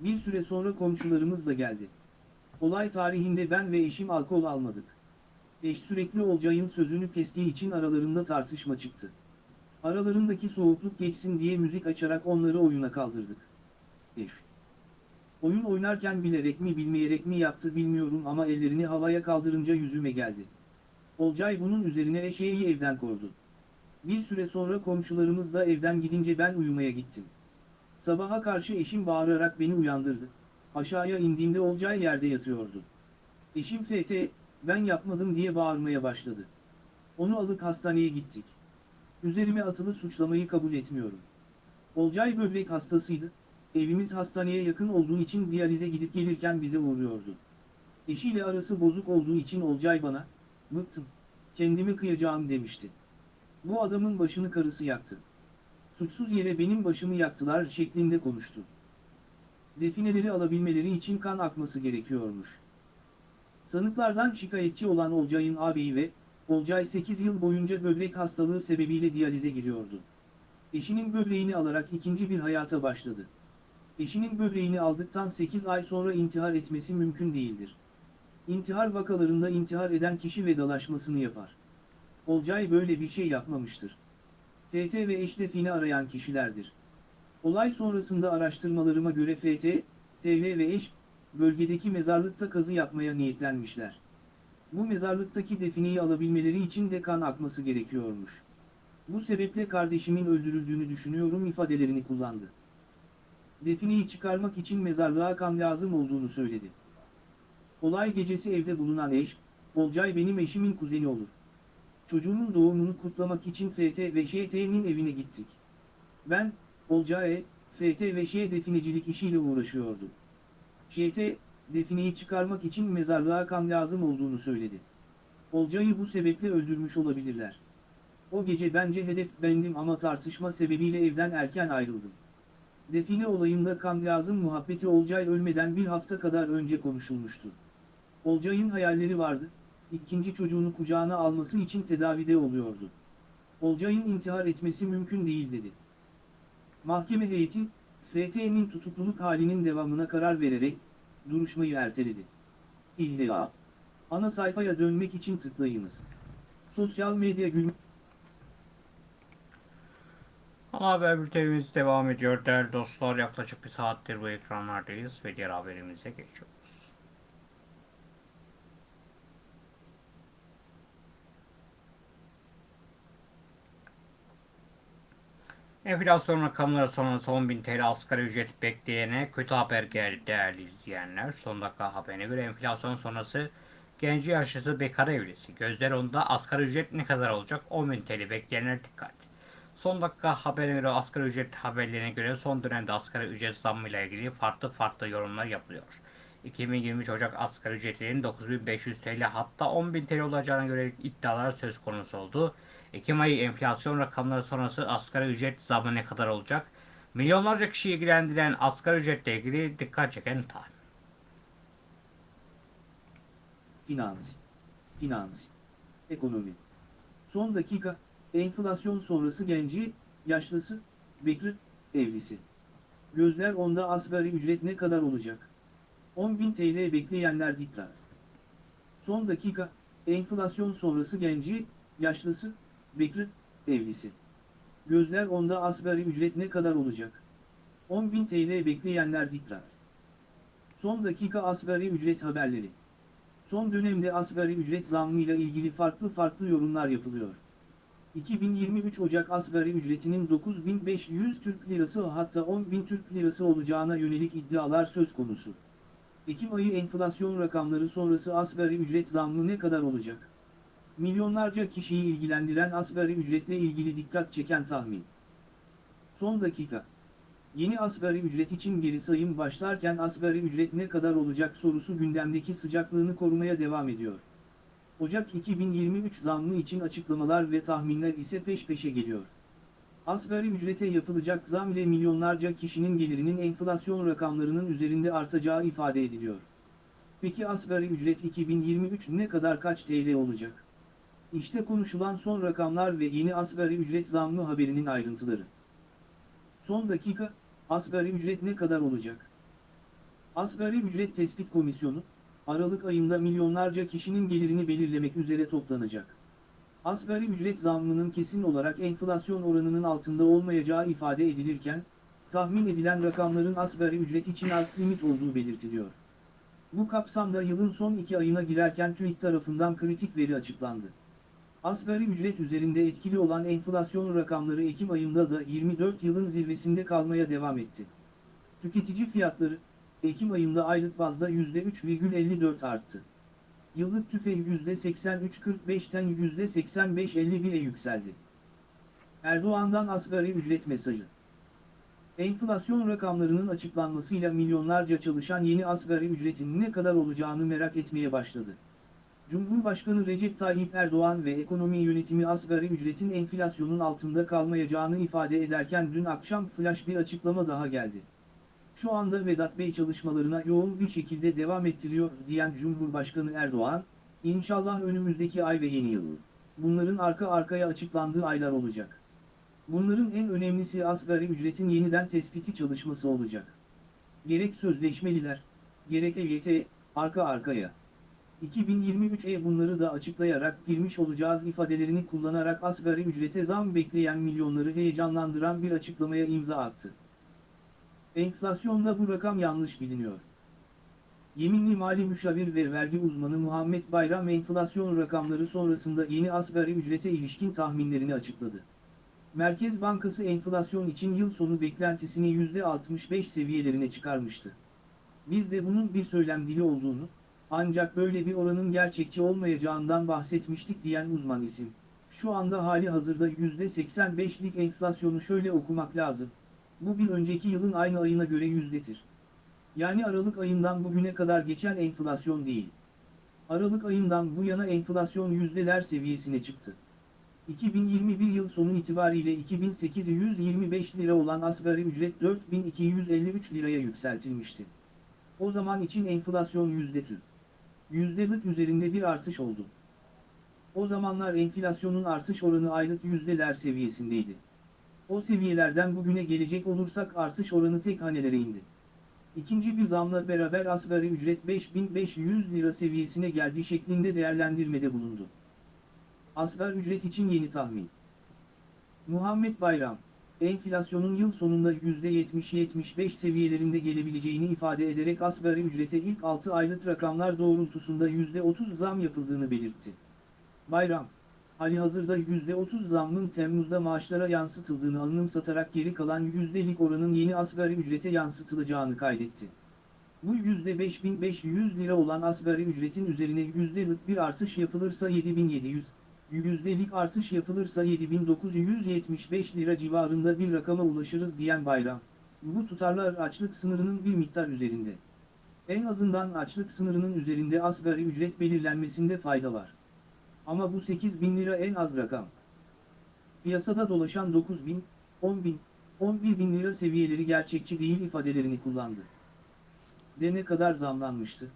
Bir süre sonra komşularımız da geldi. Olay tarihinde ben ve eşim alkol almadık. Eş sürekli Olcay'ın sözünü kestiği için aralarında tartışma çıktı. Aralarındaki soğukluk geçsin diye müzik açarak onları oyuna kaldırdık. Eş. Oyun oynarken bilerek mi bilmeyerek mi yaptı bilmiyorum ama ellerini havaya kaldırınca yüzüme geldi. Olcay bunun üzerine eşeği evden kovdu. Bir süre sonra komşularımız da evden gidince ben uyumaya gittim. Sabaha karşı eşim bağırarak beni uyandırdı. Aşağıya indiğimde Olcay yerde yatıyordu. Eşim FT, ben yapmadım diye bağırmaya başladı. Onu alıp hastaneye gittik. Üzerime atılı suçlamayı kabul etmiyorum. Olcay böbrek hastasıydı, evimiz hastaneye yakın olduğu için diyalize gidip gelirken bize uğruyordu. Eşiyle arası bozuk olduğu için Olcay bana, bıktım, kendimi kıyacağım demişti. Bu adamın başını karısı yaktı. Suçsuz yere benim başımı yaktılar şeklinde konuştu. Defineleri alabilmeleri için kan akması gerekiyormuş. Sanıklardan şikayetçi olan Olcay'ın ağabeyi ve Olcay 8 yıl boyunca böbrek hastalığı sebebiyle diyalize giriyordu. Eşinin böbreğini alarak ikinci bir hayata başladı. Eşinin böbreğini aldıktan 8 ay sonra intihar etmesi mümkün değildir. İntihar vakalarında intihar eden kişi vedalaşmasını yapar. Olcay böyle bir şey yapmamıştır. FT ve eş defini arayan kişilerdir. Olay sonrasında araştırmalarıma göre FT, TV ve eş, bölgedeki mezarlıkta kazı yapmaya niyetlenmişler. Bu mezarlıktaki defineyi alabilmeleri için de kan akması gerekiyormuş. Bu sebeple kardeşimin öldürüldüğünü düşünüyorum ifadelerini kullandı. Defineyi çıkarmak için mezarlığa kan lazım olduğunu söyledi. Olay gecesi evde bulunan eş, Olcay benim eşimin kuzeni olur. Çocuğunun doğumunu kutlamak için FT ve ŞT'nin evine gittik. Ben, Olcay, FT ve Ş definecilik işiyle uğraşıyordum. ŞT, defineyi çıkarmak için mezarlığa kan lazım olduğunu söyledi. Olcay'ı bu sebeple öldürmüş olabilirler. O gece bence hedef bendim ama tartışma sebebiyle evden erken ayrıldım. Define olayında kan lazım muhabbeti Olcay ölmeden bir hafta kadar önce konuşulmuştu. Olcay'ın hayalleri vardı, ikinci çocuğunu kucağına alması için tedavide oluyordu. Olcay'ın intihar etmesi mümkün değil dedi. Mahkeme heyeti, FT'nin tutukluluk halinin devamına karar vererek, duruşmayı erteledi. İlla. Ana sayfaya dönmek için tıklayınız. Sosyal medya gün... Ana haber bültenimiz devam ediyor değerli dostlar. Yaklaşık bir saattir bu ekranlardayız ve diğer haberimize geçiyoruz. Enflasyon rakamları sonrası 10.000 TL asgari ücret bekleyene kötü haber geldi değerli izleyenler. Son dakika haberine göre enflasyon sonrası genci yaşlısı bekar evlisi. Gözler onda asgari ücret ne kadar olacak? 10.000 TL bekleyenler dikkat. Son dakika haberine göre asgari ücret haberlerine göre son dönemde asgari ücret zammıyla ilgili farklı farklı yorumlar yapılıyor. 2023 Ocak asgari ücretinin 9500 TL hatta 10.000 TL olacağına göre iddialar söz konusu oldu. Ekim ayı enflasyon rakamları sonrası asgari ücret zammı ne kadar olacak? Milyonlarca kişi ilgilendiren asgari ücretle ilgili dikkat çeken tahmin. Finans. Finans. Ekonomi. Son dakika, enflasyon sonrası genci, yaşlısı, bekri, evlisi. Gözler onda asgari ücret ne kadar olacak? 10.000 TL bekleyenler dikkat. Son dakika, enflasyon sonrası genci, yaşlısı, bekri, evlisi. Gözler onda asgari ücret ne kadar olacak? 10.000 TL bekleyenler dikkat. Son dakika asgari ücret haberleri. Son dönemde asgari ücret zammıyla ilgili farklı farklı yorumlar yapılıyor. 2023 Ocak asgari ücretinin 9500 Türk Lirası hatta 10.000 Türk Lirası olacağına yönelik iddialar söz konusu. Ekim ayı enflasyon rakamları sonrası asgari ücret zammı ne kadar olacak? Milyonlarca kişiyi ilgilendiren asgari ücretle ilgili dikkat çeken tahmin. Son dakika. Yeni asgari ücret için geri sayım başlarken asgari ücret ne kadar olacak sorusu gündemdeki sıcaklığını korumaya devam ediyor. Ocak 2023 zammı için açıklamalar ve tahminler ise peş peşe geliyor. Asgari ücrete yapılacak zam ile milyonlarca kişinin gelirinin enflasyon rakamlarının üzerinde artacağı ifade ediliyor. Peki asgari ücret 2023 ne kadar kaç TL olacak? İşte konuşulan son rakamlar ve yeni asgari ücret zammı haberinin ayrıntıları. Son dakika, asgari ücret ne kadar olacak? Asgari ücret tespit komisyonu, Aralık ayında milyonlarca kişinin gelirini belirlemek üzere toplanacak. Asgari ücret zammının kesin olarak enflasyon oranının altında olmayacağı ifade edilirken, tahmin edilen rakamların asgari ücret için alt limit olduğu belirtiliyor. Bu kapsamda yılın son iki ayına girerken TÜİK tarafından kritik veri açıklandı. Asgari ücret üzerinde etkili olan enflasyon rakamları Ekim ayında da 24 yılın zirvesinde kalmaya devam etti. Tüketici fiyatları, Ekim ayında aylık bazda %3,54 arttı. Yıllık tüfe %83.45'ten %85.51'e yükseldi. Erdoğan'dan asgari ücret mesajı. Enflasyon rakamlarının açıklanmasıyla milyonlarca çalışan yeni asgari ücretin ne kadar olacağını merak etmeye başladı. Cumhurbaşkanı Recep Tayyip Erdoğan ve ekonomi yönetimi asgari ücretin enflasyonun altında kalmayacağını ifade ederken dün akşam flash bir açıklama daha geldi. Şu anda Vedat Bey çalışmalarına yoğun bir şekilde devam ettiriyor diyen Cumhurbaşkanı Erdoğan, İnşallah önümüzdeki ay ve yeni yıl. Bunların arka arkaya açıklandığı aylar olacak. Bunların en önemlisi asgari ücretin yeniden tespiti çalışması olacak. Gerek sözleşmeliler, gerek EYT, arka arkaya. 2023'e bunları da açıklayarak girmiş olacağız ifadelerini kullanarak asgari ücrete zam bekleyen milyonları heyecanlandıran bir açıklamaya imza attı. Enflasyonda bu rakam yanlış biliniyor. Yeminli mali müşavir ve vergi uzmanı Muhammed Bayram enflasyon rakamları sonrasında yeni asgari ücrete ilişkin tahminlerini açıkladı. Merkez Bankası enflasyon için yıl sonu beklentisini %65 seviyelerine çıkarmıştı. Biz de bunun bir söylem dili olduğunu, ancak böyle bir oranın gerçekçi olmayacağından bahsetmiştik diyen uzman isim. Şu anda hali hazırda %85'lik enflasyonu şöyle okumak lazım. Bu bir önceki yılın aynı ayına göre yüzdetir. Yani Aralık ayından bugüne kadar geçen enflasyon değil. Aralık ayından bu yana enflasyon yüzdeler seviyesine çıktı. 2021 yıl sonu itibariyle 2825 lira olan asgari ücret 4253 liraya yükseltilmişti. O zaman için enflasyon yüzde tüm. %40 üzerinde bir artış oldu. O zamanlar enflasyonun artış oranı aylık yüzdeler seviyesindeydi. O seviyelerden bugüne gelecek olursak artış oranı tek hanelere indi. İkinci bir zamla beraber asgari ücret 5500 lira seviyesine geldi şeklinde değerlendirmede bulundu. Asgari ücret için yeni tahmin. Muhammed Bayram enflasyonun yıl sonunda %70-75 seviyelerinde gelebileceğini ifade ederek asgari ücrete ilk 6 aylık rakamlar doğrultusunda %30 zam yapıldığını belirtti. Bayram, hali hazırda %30 zammın Temmuz'da maaşlara yansıtıldığını anımsatarak geri kalan yüzdelik oranın yeni asgari ücrete yansıtılacağını kaydetti. Bu %5500 lira olan asgari ücretin üzerine yüzdelik bir artış yapılırsa 7700, yüzdelik artış yapılırsa 7975 lira civarında bir rakama ulaşırız diyen Bayram. Bu tutarlar açlık sınırının bir miktar üzerinde. En azından açlık sınırının üzerinde asgari ücret belirlenmesinde fayda var. Ama bu 8 bin lira en az rakam. Piyasada dolaşan 9 bin, 10 bin, 11 bin lira seviyeleri gerçekçi değil ifadelerini kullandı. De ne kadar zamlanmıştı?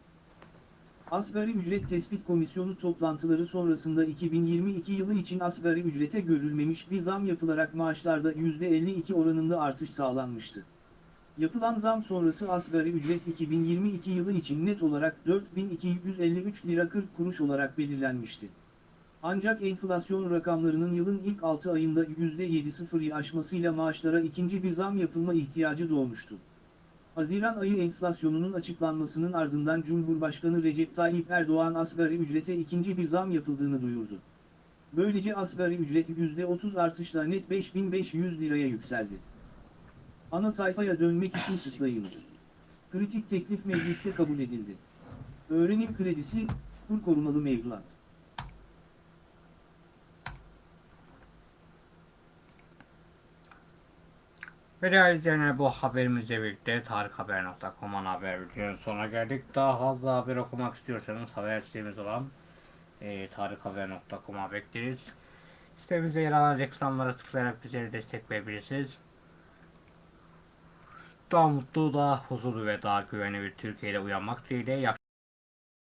Asgari Ücret Tespit Komisyonu toplantıları sonrasında 2022 yılı için asgari ücrete görülmemiş bir zam yapılarak maaşlarda %52 oranında artış sağlanmıştı. Yapılan zam sonrası asgari ücret 2022 yılı için net olarak 4253 lira 40 kuruş olarak belirlenmişti. Ancak enflasyon rakamlarının yılın ilk 6 ayında %7.0'yı aşmasıyla maaşlara ikinci bir zam yapılma ihtiyacı doğmuştu. Haziran ayı enflasyonunun açıklanmasının ardından Cumhurbaşkanı Recep Tayyip Erdoğan asgari ücrete ikinci bir zam yapıldığını duyurdu. Böylece asgari ücret %30 artışla net 5500 liraya yükseldi. Ana sayfaya dönmek için tıklayınız. Kritik teklif mecliste kabul edildi. Öğrenim kredisi, kur korumalı mevduat. Ve değerli izleyenler bu haberimizle birlikte tarikhaber.com ana haber bülteninin sonuna geldik. Daha fazla haber okumak istiyorsanız haber sitemiz olan e, tarikhaber.com'a bekleriz. Sitemizde yer alan reklamlara tıklayarak bizleri destekleyebilirsiniz. Daha mutlu, daha huzurlu ve daha güvenli bir Türkiye ile uyanmak dileğiyle.